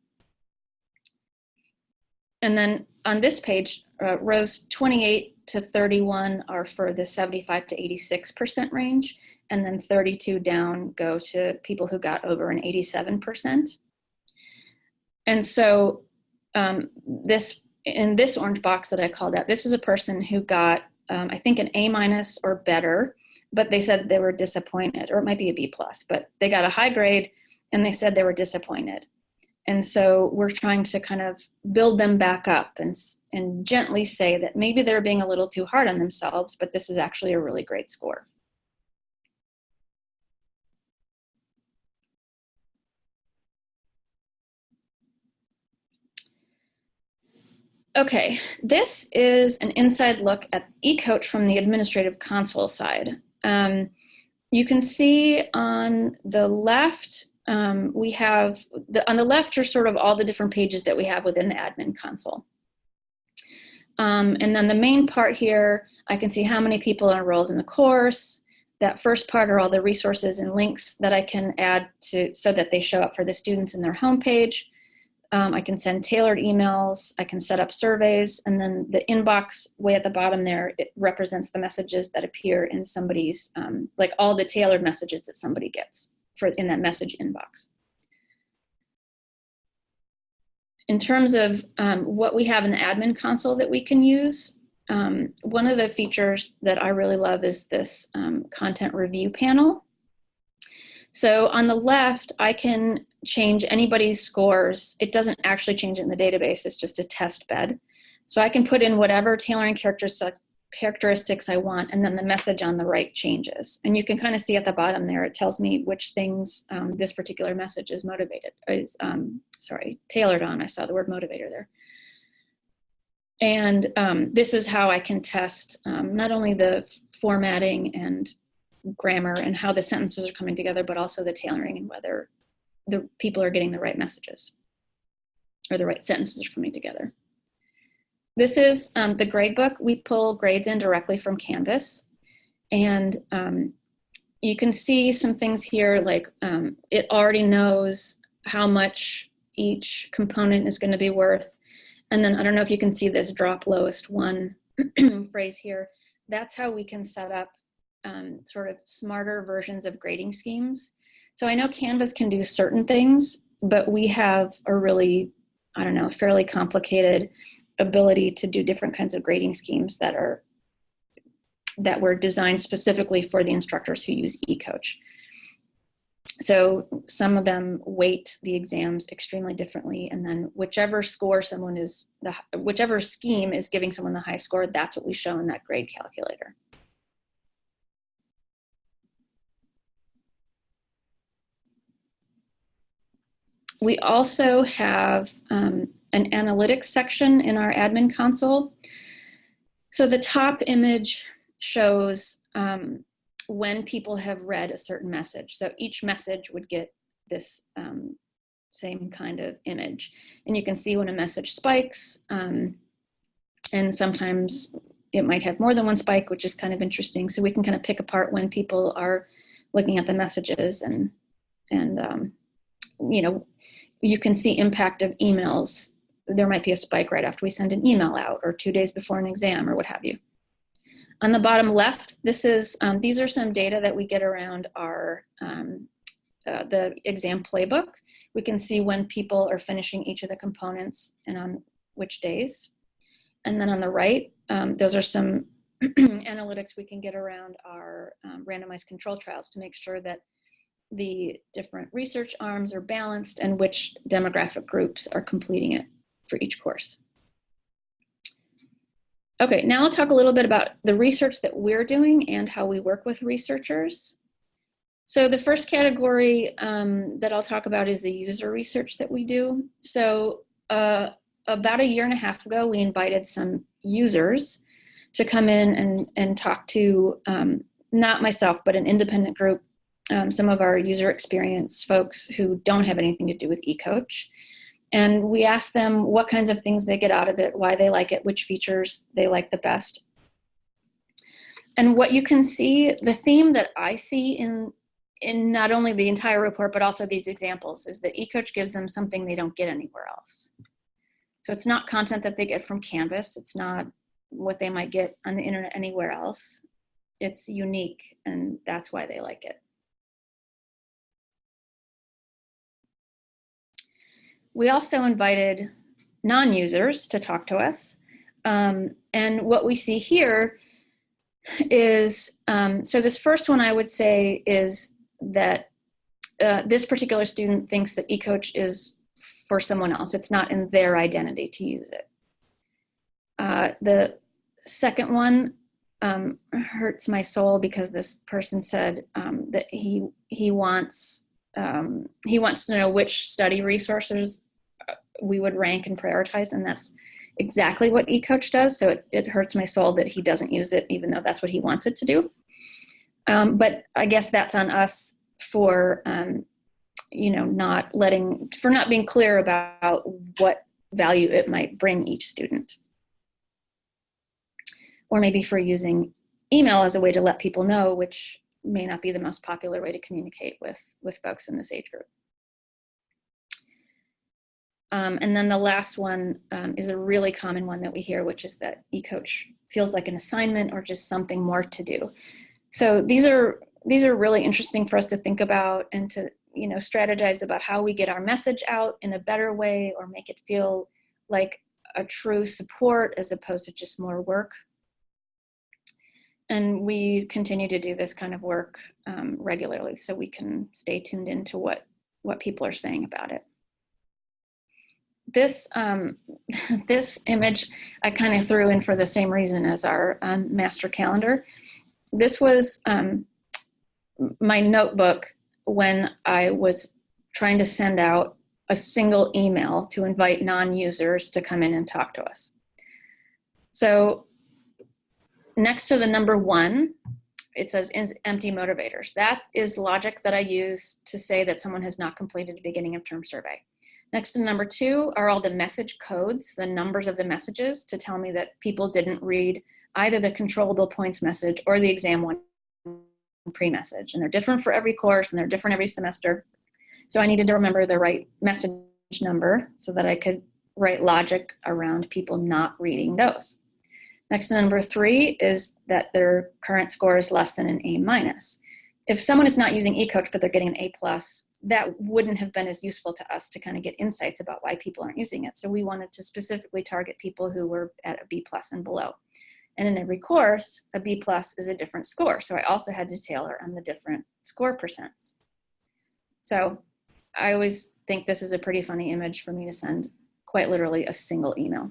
And then on this page, uh, rows 28 to 31 are for the 75 to 86% range and then 32 down go to people who got over an 87%. And so um, this in this orange box that I called out, this is a person who got, um, I think, an A minus or better, but they said they were disappointed, or it might be a B plus, but they got a high grade and they said they were disappointed. And so we're trying to kind of build them back up and, and gently say that maybe they're being a little too hard on themselves, but this is actually a really great score. Okay, this is an inside look at eCoach from the administrative console side. Um, you can see on the left, um, we have, the, on the left are sort of all the different pages that we have within the admin console. Um, and then the main part here, I can see how many people are enrolled in the course. That first part are all the resources and links that I can add to so that they show up for the students in their homepage. Um, I can send tailored emails, I can set up surveys, and then the inbox way at the bottom there, it represents the messages that appear in somebody's, um, like all the tailored messages that somebody gets for in that message inbox. In terms of um, what we have in the admin console that we can use, um, one of the features that I really love is this um, content review panel. So on the left, I can change anybody's scores. It doesn't actually change it in the database, it's just a test bed. So I can put in whatever tailoring characteristics, characteristics I want, and then the message on the right changes. And you can kind of see at the bottom there, it tells me which things um, this particular message is motivated, is, um, sorry, tailored on. I saw the word motivator there. And um, this is how I can test um, not only the formatting and grammar and how the sentences are coming together, but also the tailoring and whether the people are getting the right messages or the right sentences are coming together. This is um, the gradebook. We pull grades in directly from Canvas. And um, you can see some things here like um, it already knows how much each component is going to be worth. And then I don't know if you can see this drop lowest one *clears throat* phrase here. That's how we can set up um, sort of smarter versions of grading schemes. So I know Canvas can do certain things, but we have a really, I don't know, fairly complicated ability to do different kinds of grading schemes that are that were designed specifically for the instructors who use eCoach. So some of them weight the exams extremely differently, and then whichever score someone is, the whichever scheme is giving someone the high score, that's what we show in that grade calculator. We also have um, an analytics section in our admin console. So the top image shows um, when people have read a certain message. So each message would get this um, same kind of image. And you can see when a message spikes, um, and sometimes it might have more than one spike, which is kind of interesting. So we can kind of pick apart when people are looking at the messages and, and um, you know, you can see impact of emails. There might be a spike right after we send an email out or two days before an exam or what have you. On the bottom left, this is, um, these are some data that we get around our, um, uh, the exam playbook. We can see when people are finishing each of the components and on which days. And then on the right, um, those are some *clears throat* analytics we can get around our um, randomized control trials to make sure that the different research arms are balanced and which demographic groups are completing it for each course. Okay, now I'll talk a little bit about the research that we're doing and how we work with researchers. So the first category um, that I'll talk about is the user research that we do. So uh, about a year and a half ago, we invited some users to come in and, and talk to, um, not myself, but an independent group um, some of our user experience folks who don't have anything to do with eCoach. And we ask them what kinds of things they get out of it, why they like it, which features they like the best. And what you can see, the theme that I see in, in not only the entire report, but also these examples is that eCoach gives them something they don't get anywhere else. So it's not content that they get from Canvas. It's not what they might get on the internet anywhere else. It's unique and that's why they like it. We also invited non-users to talk to us. Um, and what we see here is, um, so this first one I would say is that uh, this particular student thinks that eCoach is for someone else. It's not in their identity to use it. Uh, the second one um, hurts my soul because this person said um, that he he wants um, he wants to know which study resources we would rank and prioritize, and that's exactly what eCoach does, so it, it hurts my soul that he doesn't use it, even though that's what he wants it to do. Um, but I guess that's on us for, um, you know, not letting, for not being clear about what value it might bring each student. Or maybe for using email as a way to let people know, which may not be the most popular way to communicate with, with folks in this age group. Um, and then the last one um, is a really common one that we hear, which is that eCoach feels like an assignment or just something more to do. So these are these are really interesting for us to think about and to you know strategize about how we get our message out in a better way or make it feel like a true support as opposed to just more work. And we continue to do this kind of work um, regularly so we can stay tuned into what, what people are saying about it this um, *laughs* this image I kind of threw in for the same reason as our um, master calendar. This was um, my notebook when I was trying to send out a single email to invite non-users to come in and talk to us. So next to the number one, it says empty motivators. That is logic that I use to say that someone has not completed a beginning of term survey. Next to number two are all the message codes, the numbers of the messages to tell me that people didn't read either the controllable points message or the exam one pre-message. And they're different for every course and they're different every semester. So I needed to remember the right message number so that I could write logic around people not reading those. Next to number three is that their current score is less than an A minus. If someone is not using eCoach but they're getting an A plus, that wouldn't have been as useful to us to kind of get insights about why people aren't using it. So we wanted to specifically target people who were at a B plus and below. And in every course, a B plus is a different score. So I also had to tailor on the different score percents. So I always think this is a pretty funny image for me to send quite literally a single email.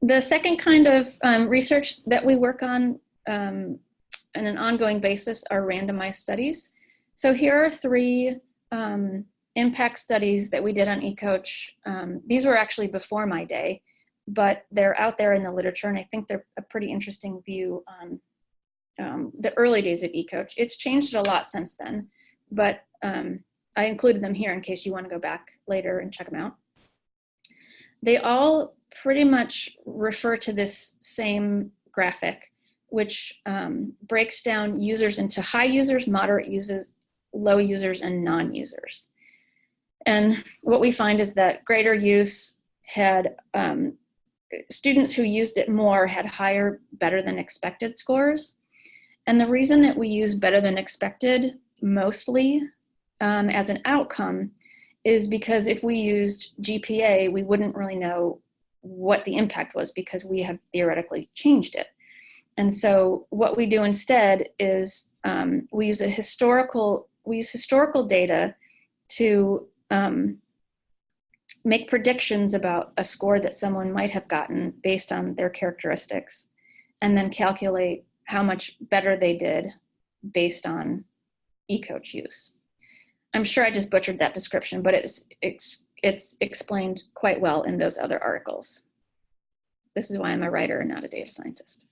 The second kind of um, research that we work on um, on an ongoing basis are randomized studies. So here are three um, impact studies that we did on eCoach. Um, these were actually before my day, but they're out there in the literature and I think they're a pretty interesting view on um, the early days of eCoach. It's changed a lot since then, but um, I included them here in case you want to go back later and check them out. They all pretty much refer to this same graphic which um, breaks down users into high users, moderate users, low users, and non-users. And what we find is that greater use had, um, students who used it more had higher better than expected scores. And the reason that we use better than expected mostly um, as an outcome is because if we used GPA, we wouldn't really know what the impact was because we have theoretically changed it. And so what we do instead is um, we use a historical, we use historical data to um, make predictions about a score that someone might have gotten based on their characteristics, and then calculate how much better they did based on eCoach use. I'm sure I just butchered that description, but it's, it's, it's explained quite well in those other articles. This is why I'm a writer and not a data scientist.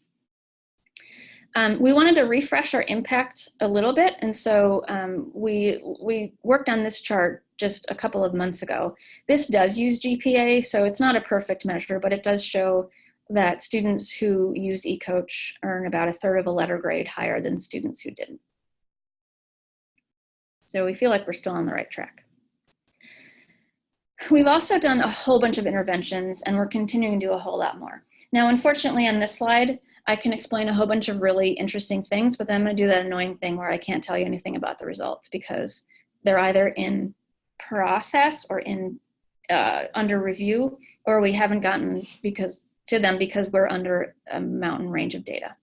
Um, we wanted to refresh our impact a little bit, and so um, we, we worked on this chart just a couple of months ago. This does use GPA, so it's not a perfect measure, but it does show that students who use eCoach earn about a third of a letter grade higher than students who didn't. So we feel like we're still on the right track. We've also done a whole bunch of interventions and we're continuing to do a whole lot more. Now, unfortunately on this slide, I can explain a whole bunch of really interesting things, but then I'm gonna do that annoying thing where I can't tell you anything about the results because they're either in process or in uh, under review, or we haven't gotten because to them because we're under a mountain range of data.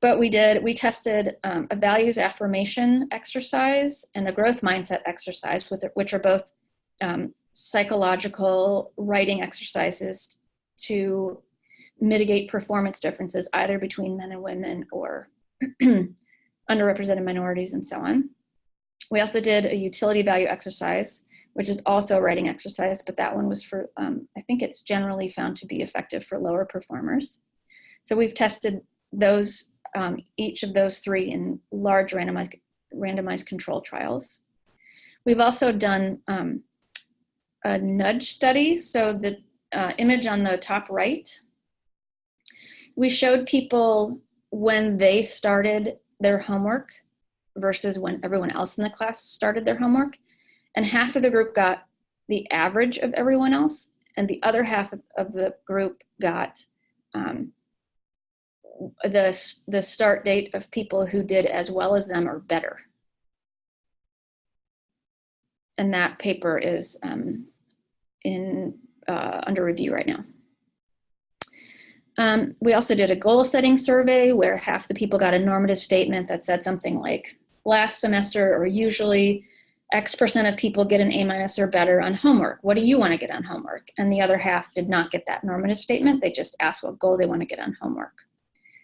But we did, we tested um, a values affirmation exercise and a growth mindset exercise, with which are both um, psychological writing exercises to mitigate performance differences either between men and women or *clears throat* underrepresented minorities and so on. We also did a utility value exercise, which is also a writing exercise, but that one was for, um, I think it's generally found to be effective for lower performers. So we've tested those, um, each of those three in large randomized, randomized control trials. We've also done um, a nudge study. So the uh, image on the top right, we showed people when they started their homework versus when everyone else in the class started their homework. And half of the group got the average of everyone else, and the other half of the group got um, the, the start date of people who did as well as them or better. And that paper is um, in uh, under review right now. Um, we also did a goal setting survey where half the people got a normative statement that said something like last semester or usually X percent of people get an A minus or better on homework. What do you want to get on homework? And the other half did not get that normative statement. They just asked what goal they want to get on homework.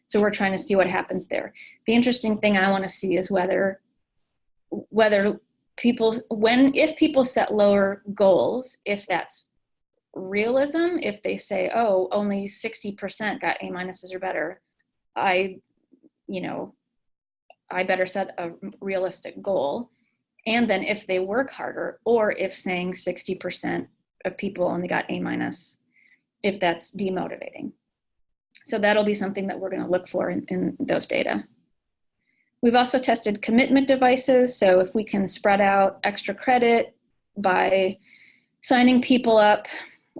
So we're trying to see what happens there. The interesting thing I want to see is whether whether people when if people set lower goals, if that's realism, if they say, oh, only 60% got A minuses or better, I, you know, I better set a realistic goal. And then if they work harder, or if saying 60% of people only got A minus, if that's demotivating. So that'll be something that we're gonna look for in, in those data. We've also tested commitment devices. So if we can spread out extra credit by signing people up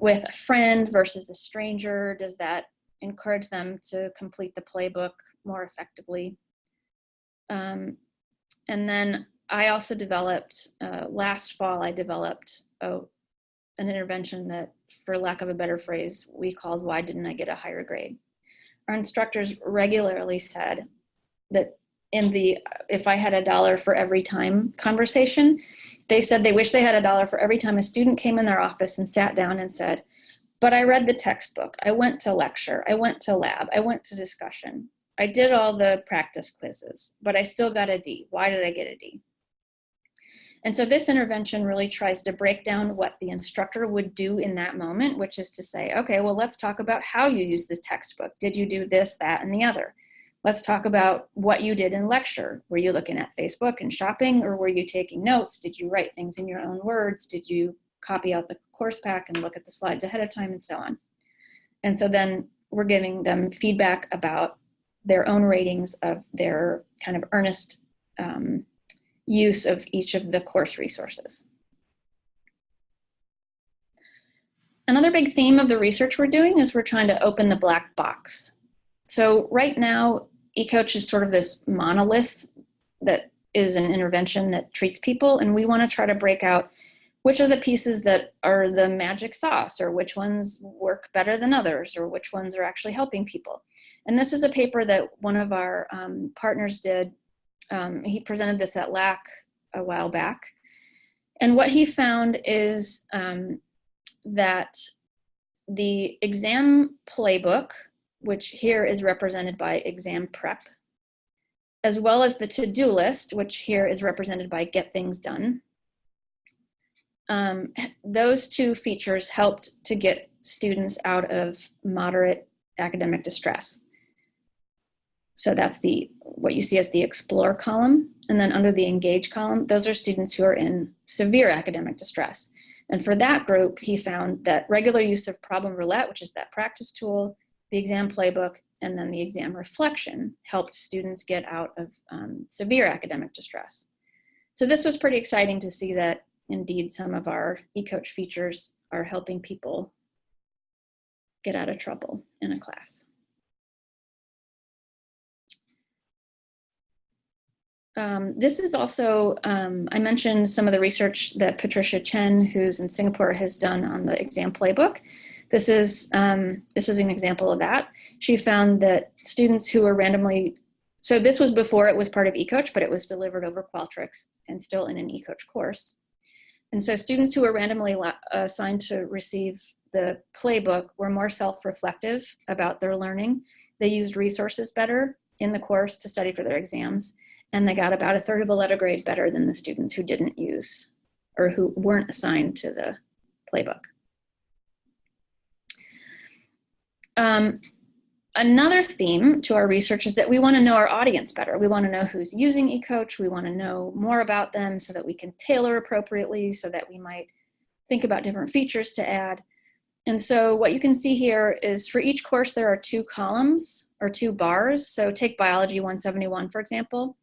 with a friend versus a stranger, does that encourage them to complete the playbook more effectively? Um, and then I also developed, uh, last fall, I developed oh, an intervention that, for lack of a better phrase, we called Why Didn't I Get a Higher Grade? Our instructors regularly said that in the if I had a dollar for every time conversation, they said they wish they had a dollar for every time a student came in their office and sat down and said, but I read the textbook, I went to lecture, I went to lab, I went to discussion. I did all the practice quizzes, but I still got a D. Why did I get a D? And so this intervention really tries to break down what the instructor would do in that moment, which is to say, okay, well, let's talk about how you use the textbook. Did you do this, that, and the other? Let's talk about what you did in lecture. Were you looking at Facebook and shopping or were you taking notes? Did you write things in your own words? Did you copy out the course pack and look at the slides ahead of time and so on? And so then we're giving them feedback about their own ratings of their kind of earnest um, use of each of the course resources. Another big theme of the research we're doing is we're trying to open the black box. So right now, eCoach is sort of this monolith that is an intervention that treats people, and we want to try to break out which are the pieces that are the magic sauce, or which ones work better than others, or which ones are actually helping people. And this is a paper that one of our um, partners did. Um, he presented this at LAK a while back. And what he found is um, that the exam playbook which here is represented by exam prep, as well as the to-do list, which here is represented by get things done. Um, *laughs* those two features helped to get students out of moderate academic distress. So that's the what you see as the explore column. And then under the engage column, those are students who are in severe academic distress. And for that group, he found that regular use of problem roulette, which is that practice tool, the exam playbook, and then the exam reflection helped students get out of um, severe academic distress. So this was pretty exciting to see that indeed some of our eCoach features are helping people get out of trouble in a class. Um, this is also, um, I mentioned some of the research that Patricia Chen, who's in Singapore, has done on the exam playbook. This is, um, this is an example of that. She found that students who were randomly, so this was before it was part of eCoach, but it was delivered over Qualtrics and still in an eCoach course. And so students who were randomly assigned to receive the playbook were more self-reflective about their learning. They used resources better in the course to study for their exams, and they got about a third of a letter grade better than the students who didn't use or who weren't assigned to the playbook. Um, another theme to our research is that we want to know our audience better. We want to know who's using eCoach. We want to know more about them so that we can tailor appropriately, so that we might think about different features to add. And so what you can see here is for each course, there are two columns or two bars. So take biology 171, for example.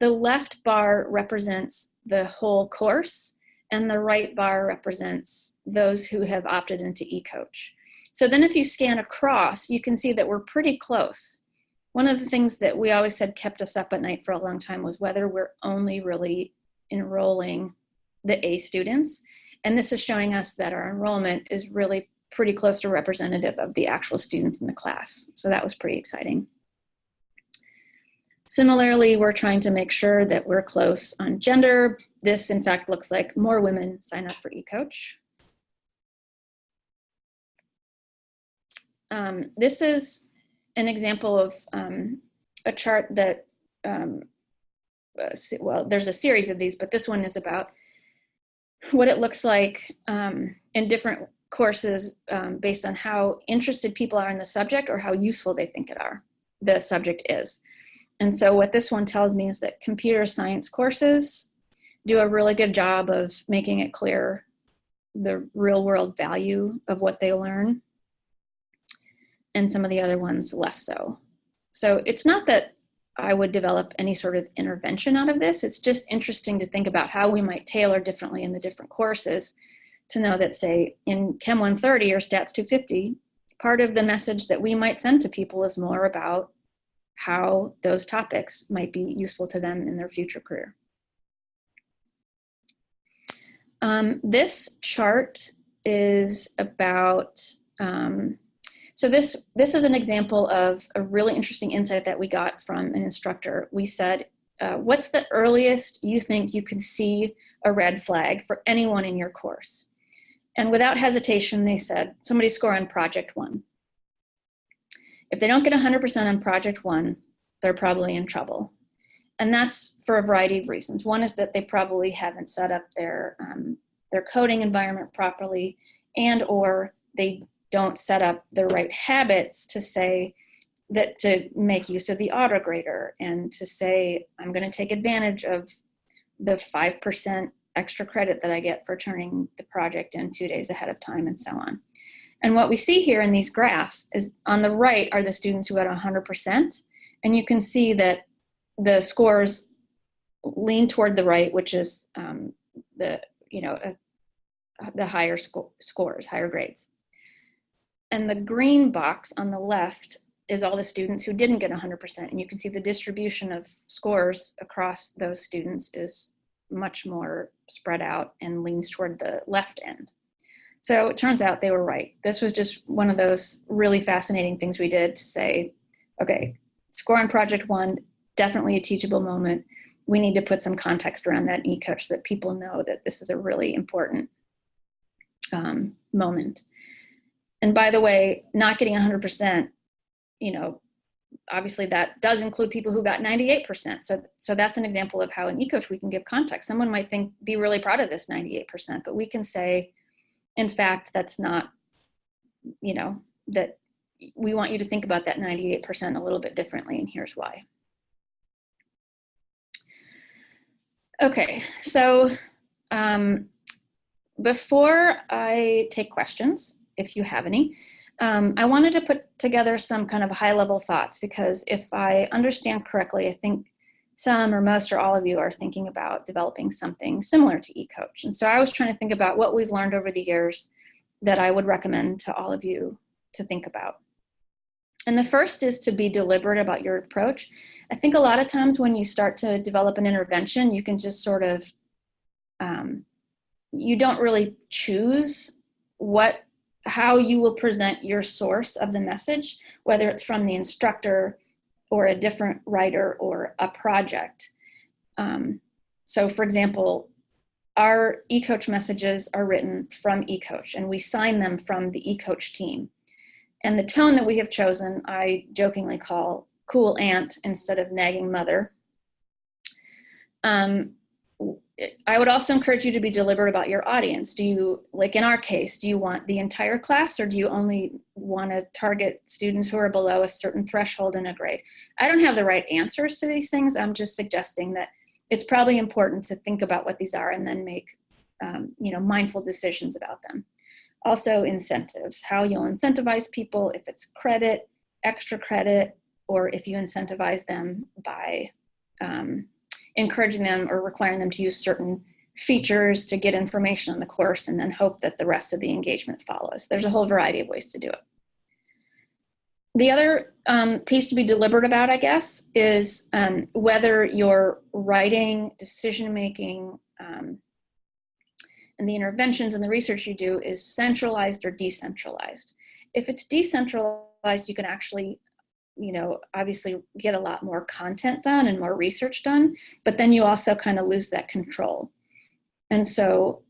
The left bar represents the whole course and the right bar represents those who have opted into eCoach. So then if you scan across, you can see that we're pretty close. One of the things that we always said kept us up at night for a long time was whether we're only really enrolling the A students. And this is showing us that our enrollment is really pretty close to representative of the actual students in the class. So that was pretty exciting. Similarly, we're trying to make sure that we're close on gender. This, in fact, looks like more women sign up for eCoach. Um, this is an example of um, a chart that, um, well, there's a series of these, but this one is about what it looks like um, in different courses um, based on how interested people are in the subject or how useful they think it are, the subject is. And so what this one tells me is that computer science courses do a really good job of making it clear the real world value of what they learn and some of the other ones less so. So it's not that I would develop any sort of intervention out of this. It's just interesting to think about how we might tailor differently in the different courses to know that say in Chem 130 or Stats 250, part of the message that we might send to people is more about how those topics might be useful to them in their future career. Um, this chart is about um, so this, this is an example of a really interesting insight that we got from an instructor. We said, uh, what's the earliest you think you could see a red flag for anyone in your course? And without hesitation, they said, somebody score on project one. If they don't get 100% on project one, they're probably in trouble. And that's for a variety of reasons. One is that they probably haven't set up their, um, their coding environment properly and or they don't set up the right habits to say that to make use of the auto grader and to say, I'm gonna take advantage of the 5% extra credit that I get for turning the project in two days ahead of time and so on. And what we see here in these graphs is on the right are the students who got 100%. And you can see that the scores lean toward the right, which is um, the, you know, uh, the higher sco scores, higher grades. And the green box on the left is all the students who didn't get 100%. And you can see the distribution of scores across those students is much more spread out and leans toward the left end. So it turns out they were right. This was just one of those really fascinating things we did to say, okay, score on project one, definitely a teachable moment. We need to put some context around that eCoach so that people know that this is a really important um, moment. And by the way, not getting 100%, you know, obviously that does include people who got 98%. So, so that's an example of how in eCoach we can give context. Someone might think, be really proud of this 98%, but we can say, in fact, that's not, you know, that we want you to think about that 98% a little bit differently, and here's why. Okay, so um, before I take questions, if you have any. Um, I wanted to put together some kind of high level thoughts because if I understand correctly, I think some or most or all of you are thinking about developing something similar to eCoach. And so I was trying to think about what we've learned over the years that I would recommend to all of you to think about. And the first is to be deliberate about your approach. I think a lot of times when you start to develop an intervention, you can just sort of, um, you don't really choose what how you will present your source of the message, whether it's from the instructor or a different writer or a project. Um, so for example, our eCoach messages are written from eCoach and we sign them from the eCoach team. And the tone that we have chosen, I jokingly call cool aunt instead of nagging mother. Um, I would also encourage you to be deliberate about your audience. Do you, like in our case, do you want the entire class or do you only want to target students who are below a certain threshold in a grade? I don't have the right answers to these things. I'm just suggesting that it's probably important to think about what these are and then make um, you know, mindful decisions about them. Also incentives, how you'll incentivize people, if it's credit, extra credit, or if you incentivize them by um, encouraging them or requiring them to use certain features to get information on the course and then hope that the rest of the engagement follows. There's a whole variety of ways to do it. The other um, piece to be deliberate about, I guess, is um, whether your writing, decision-making, um, and the interventions and the research you do is centralized or decentralized. If it's decentralized, you can actually you know, obviously get a lot more content done and more research done, but then you also kind of lose that control. And so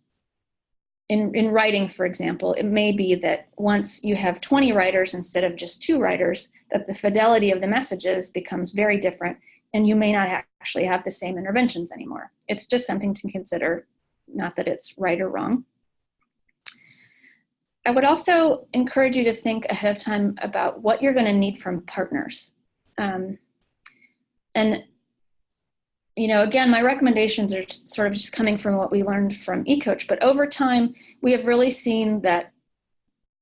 in, in writing, for example, it may be that once you have 20 writers instead of just two writers, that the fidelity of the messages becomes very different and you may not actually have the same interventions anymore. It's just something to consider, not that it's right or wrong. I would also encourage you to think ahead of time about what you're going to need from partners. Um, and, you know, again, my recommendations are sort of just coming from what we learned from eCoach, but over time, we have really seen that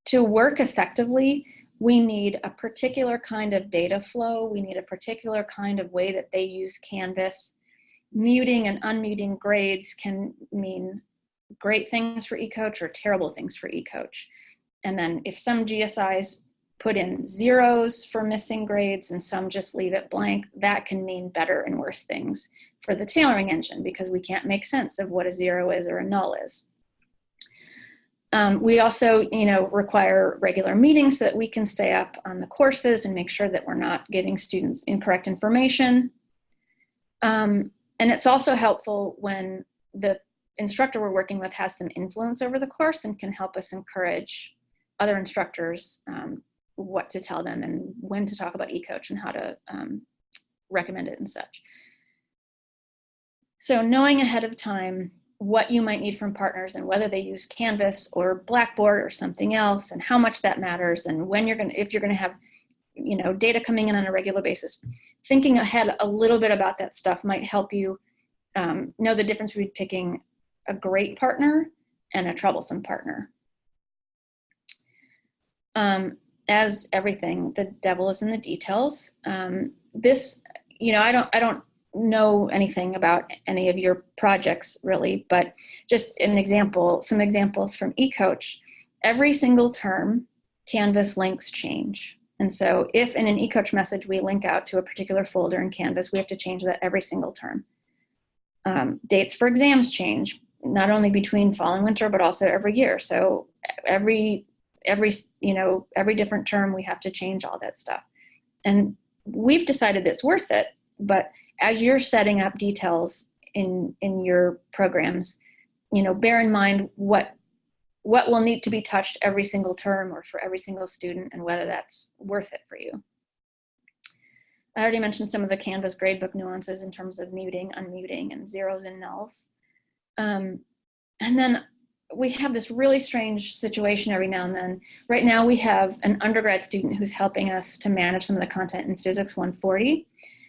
to work effectively, we need a particular kind of data flow. We need a particular kind of way that they use Canvas. Muting and unmuting grades can mean great things for eCoach or terrible things for eCoach. And then if some GSIs put in zeros for missing grades and some just leave it blank, that can mean better and worse things for the tailoring engine because we can't make sense of what a zero is or a null is. Um, we also, you know, require regular meetings so that we can stay up on the courses and make sure that we're not giving students incorrect information. Um, and it's also helpful when the instructor we're working with has some influence over the course and can help us encourage other instructors um, what to tell them and when to talk about eCoach and how to um, recommend it and such. So knowing ahead of time what you might need from partners and whether they use Canvas or Blackboard or something else and how much that matters and when you're going to, if you're going to have, you know, data coming in on a regular basis, thinking ahead a little bit about that stuff might help you um, know the difference between picking a great partner and a troublesome partner. Um, as everything, the devil is in the details. Um, this, you know, I don't, I don't know anything about any of your projects really, but just an example, some examples from eCoach. Every single term, Canvas links change. And so if in an eCoach message we link out to a particular folder in Canvas, we have to change that every single term. Um, dates for exams change not only between fall and winter, but also every year. So every, every, you know, every different term, we have to change all that stuff. And we've decided it's worth it, but as you're setting up details in, in your programs, you know, bear in mind what, what will need to be touched every single term or for every single student and whether that's worth it for you. I already mentioned some of the Canvas gradebook nuances in terms of muting, unmuting, and zeros and nulls. Um, and then we have this really strange situation every now and then. Right now we have an undergrad student who's helping us to manage some of the content in Physics 140.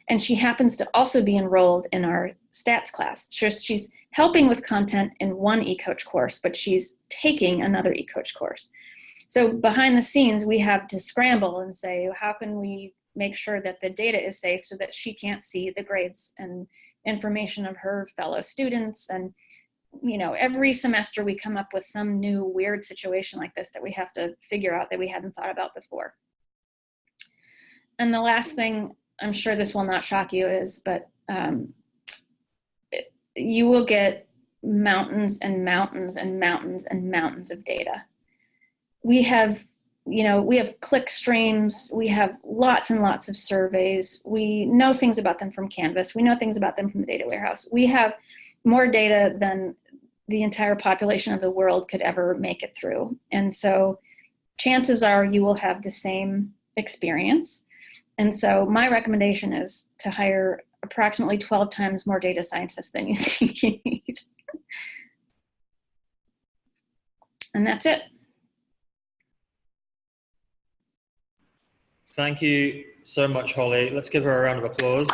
And she happens to also be enrolled in our stats class. She's helping with content in one eCoach course, but she's taking another eCoach course. So behind the scenes, we have to scramble and say, how can we make sure that the data is safe so that she can't see the grades and information of her fellow students and you know, every semester we come up with some new weird situation like this that we have to figure out that we hadn't thought about before. And the last thing, I'm sure this will not shock you is, but um, it, you will get mountains and mountains and mountains and mountains of data. We have, you know, we have click streams, we have lots and lots of surveys. We know things about them from Canvas. We know things about them from the data warehouse. We have more data than the entire population of the world could ever make it through. And so chances are you will have the same experience. And so my recommendation is to hire approximately 12 times more data scientists than you *laughs* think you need. and that's it. Thank you so much, Holly. Let's give her a round of applause.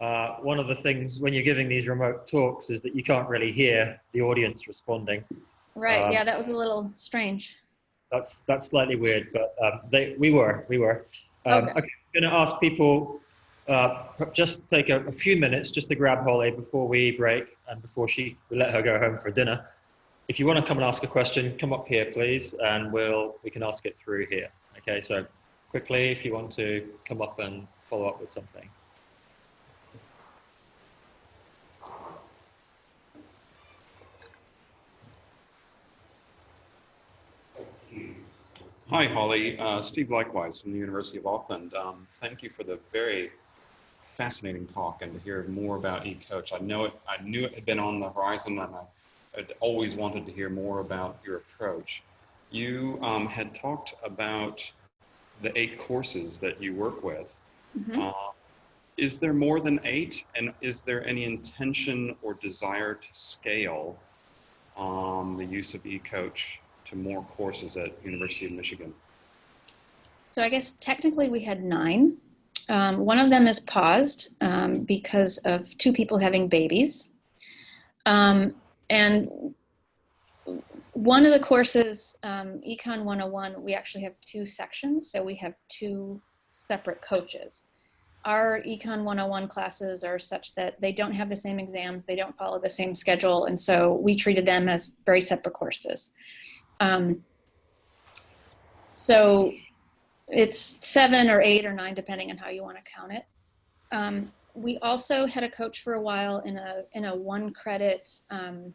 Uh, one of the things when you're giving these remote talks is that you can't really hear the audience responding. Right. Um, yeah, that was a little strange. That's that's slightly weird, but um, they we were we were. Um, Okay. okay. I'm going to ask people uh, just take a, a few minutes just to grab Holly before we break and before she we let her go home for dinner. If you want to come and ask a question, come up here, please, and we'll we can ask it through here. Okay. So quickly, if you want to come up and follow up with something. Hi, Holly. Uh, Steve Leichtweis from the University of Auckland. Um, thank you for the very fascinating talk and to hear more about eCoach. I know it. I knew it had been on the horizon, and I had always wanted to hear more about your approach. You um, had talked about the eight courses that you work with. Mhm. Uh, is there more than eight, and is there any intention or desire to scale um, the use of eCoach to more courses at University of Michigan? So I guess technically we had nine. Um, one of them is paused um, because of two people having babies. Um, and one of the courses, um, Econ 101, we actually have two sections. So we have two separate coaches. Our Econ 101 classes are such that they don't have the same exams, they don't follow the same schedule. And so we treated them as very separate courses. Um, so it's seven or eight or nine, depending on how you want to count it. Um, we also had a coach for a while in a in a one credit um,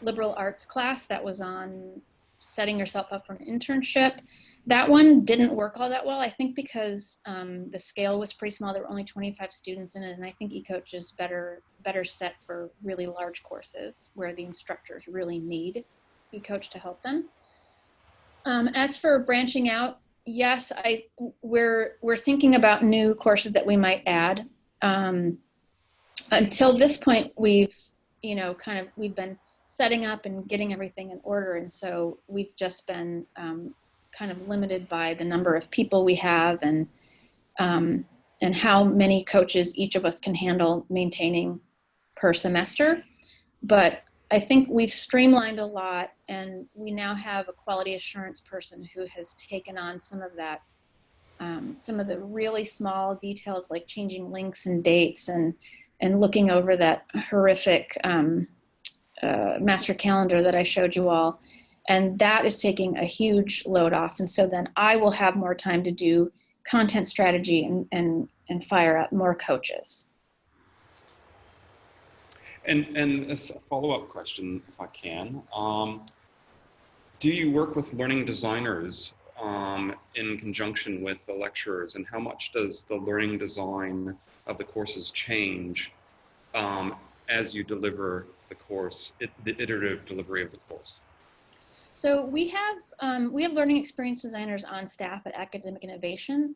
liberal arts class that was on setting yourself up for an internship. That one didn't work all that well, I think, because um, the scale was pretty small. There were only 25 students in it, and I think eCoach is better better set for really large courses where the instructors really need eCoach to help them. Um, as for branching out, yes, I we're we're thinking about new courses that we might add. Um, until this point, we've you know kind of we've been setting up and getting everything in order, and so we've just been um, kind of limited by the number of people we have and um, and how many coaches each of us can handle maintaining per semester. But I think we've streamlined a lot, and we now have a quality assurance person who has taken on some of that, um, some of the really small details like changing links and dates, and and looking over that horrific um, uh, master calendar that I showed you all, and that is taking a huge load off. And so then I will have more time to do content strategy and and and fire up more coaches. And, and as a follow-up question, if I can, um, do you work with learning designers um, in conjunction with the lecturers, and how much does the learning design of the courses change um, as you deliver the course, it, the iterative delivery of the course? So we have um, we have learning experience designers on staff at Academic Innovation,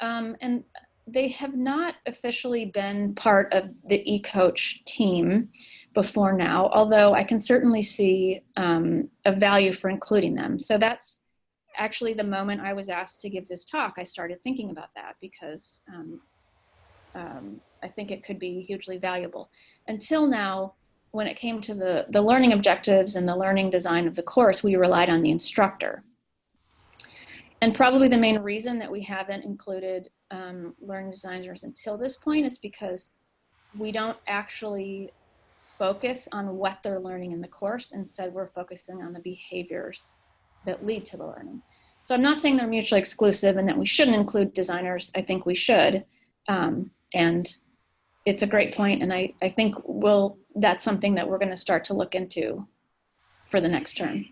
um, and they have not officially been part of the eCoach team before now. Although I can certainly see um, a value for including them. So that's actually the moment I was asked to give this talk. I started thinking about that because um, um, I think it could be hugely valuable. Until now, when it came to the, the learning objectives and the learning design of the course, we relied on the instructor. And probably the main reason that we haven't included um, learning designers until this point is because we don't actually focus on what they're learning in the course. Instead, we're focusing on the behaviors that lead to the learning. So I'm not saying they're mutually exclusive and that we shouldn't include designers. I think we should. Um, and it's a great point, and I, I think we'll, that's something that we're going to start to look into for the next term.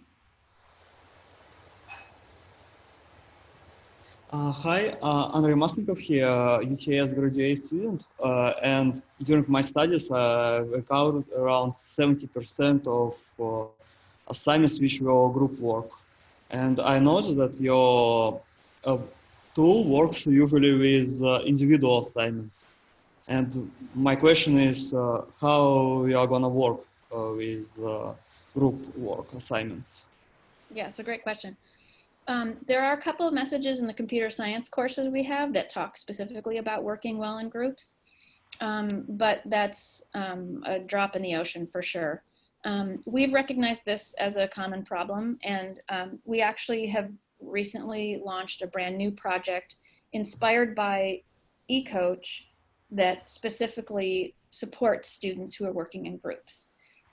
Uh, hi, uh, Andrei Masnikov here, UTS graduate student, uh, and during my studies, I covered around 70% of uh, assignments which were group work. And I noticed that your uh, tool works usually with uh, individual assignments. And my question is how you are gonna work uh, with group work assignments? Yeah, it's a great question. Um, there are a couple of messages in the computer science courses we have that talk specifically about working well in groups, um, but that's um, a drop in the ocean for sure. Um, we've recognized this as a common problem, and um, we actually have recently launched a brand new project inspired by eCoach that specifically supports students who are working in groups.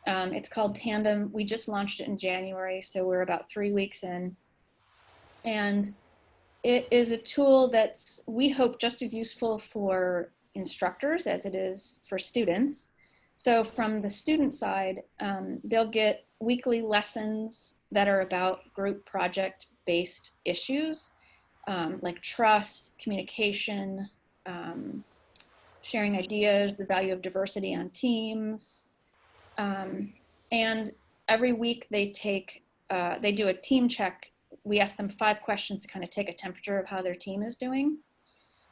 Um, it's called Tandem. We just launched it in January, so we're about three weeks in. And it is a tool that's, we hope, just as useful for instructors as it is for students. So from the student side, um, they'll get weekly lessons that are about group project based issues um, like trust, communication, um, sharing ideas, the value of diversity on teams. Um, and every week they take, uh, they do a team check. We ask them five questions to kind of take a temperature of how their team is doing.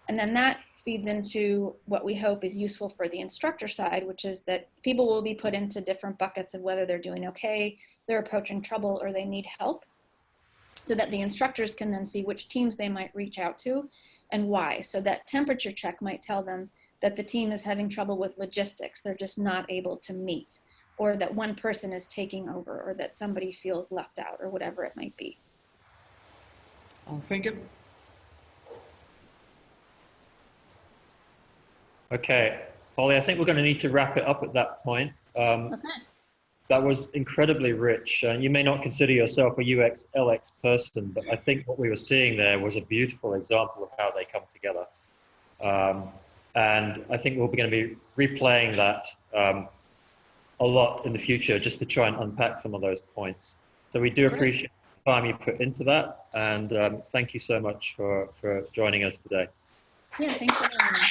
And then that feeds into what we hope is useful for the instructor side, which is that people will be put into different buckets of whether they're doing okay, they're approaching trouble, or they need help. So that the instructors can then see which teams they might reach out to and why. So that temperature check might tell them that the team is having trouble with logistics, they're just not able to meet, or that one person is taking over, or that somebody feels left out, or whatever it might be. Thank you. Okay, Holly, I think we're going to need to wrap it up at that point. Um, Okay. that was incredibly rich. Uh, you may not consider yourself a UX LX person, but I think what we were seeing there was a beautiful example of how they come together. Um, and I think we'll be going to be replaying that um, a lot in the future just to try and unpack some of those points. So we do appreciate time you put into that. And um, thank you so much for, for joining us today. Yeah, thanks for having me.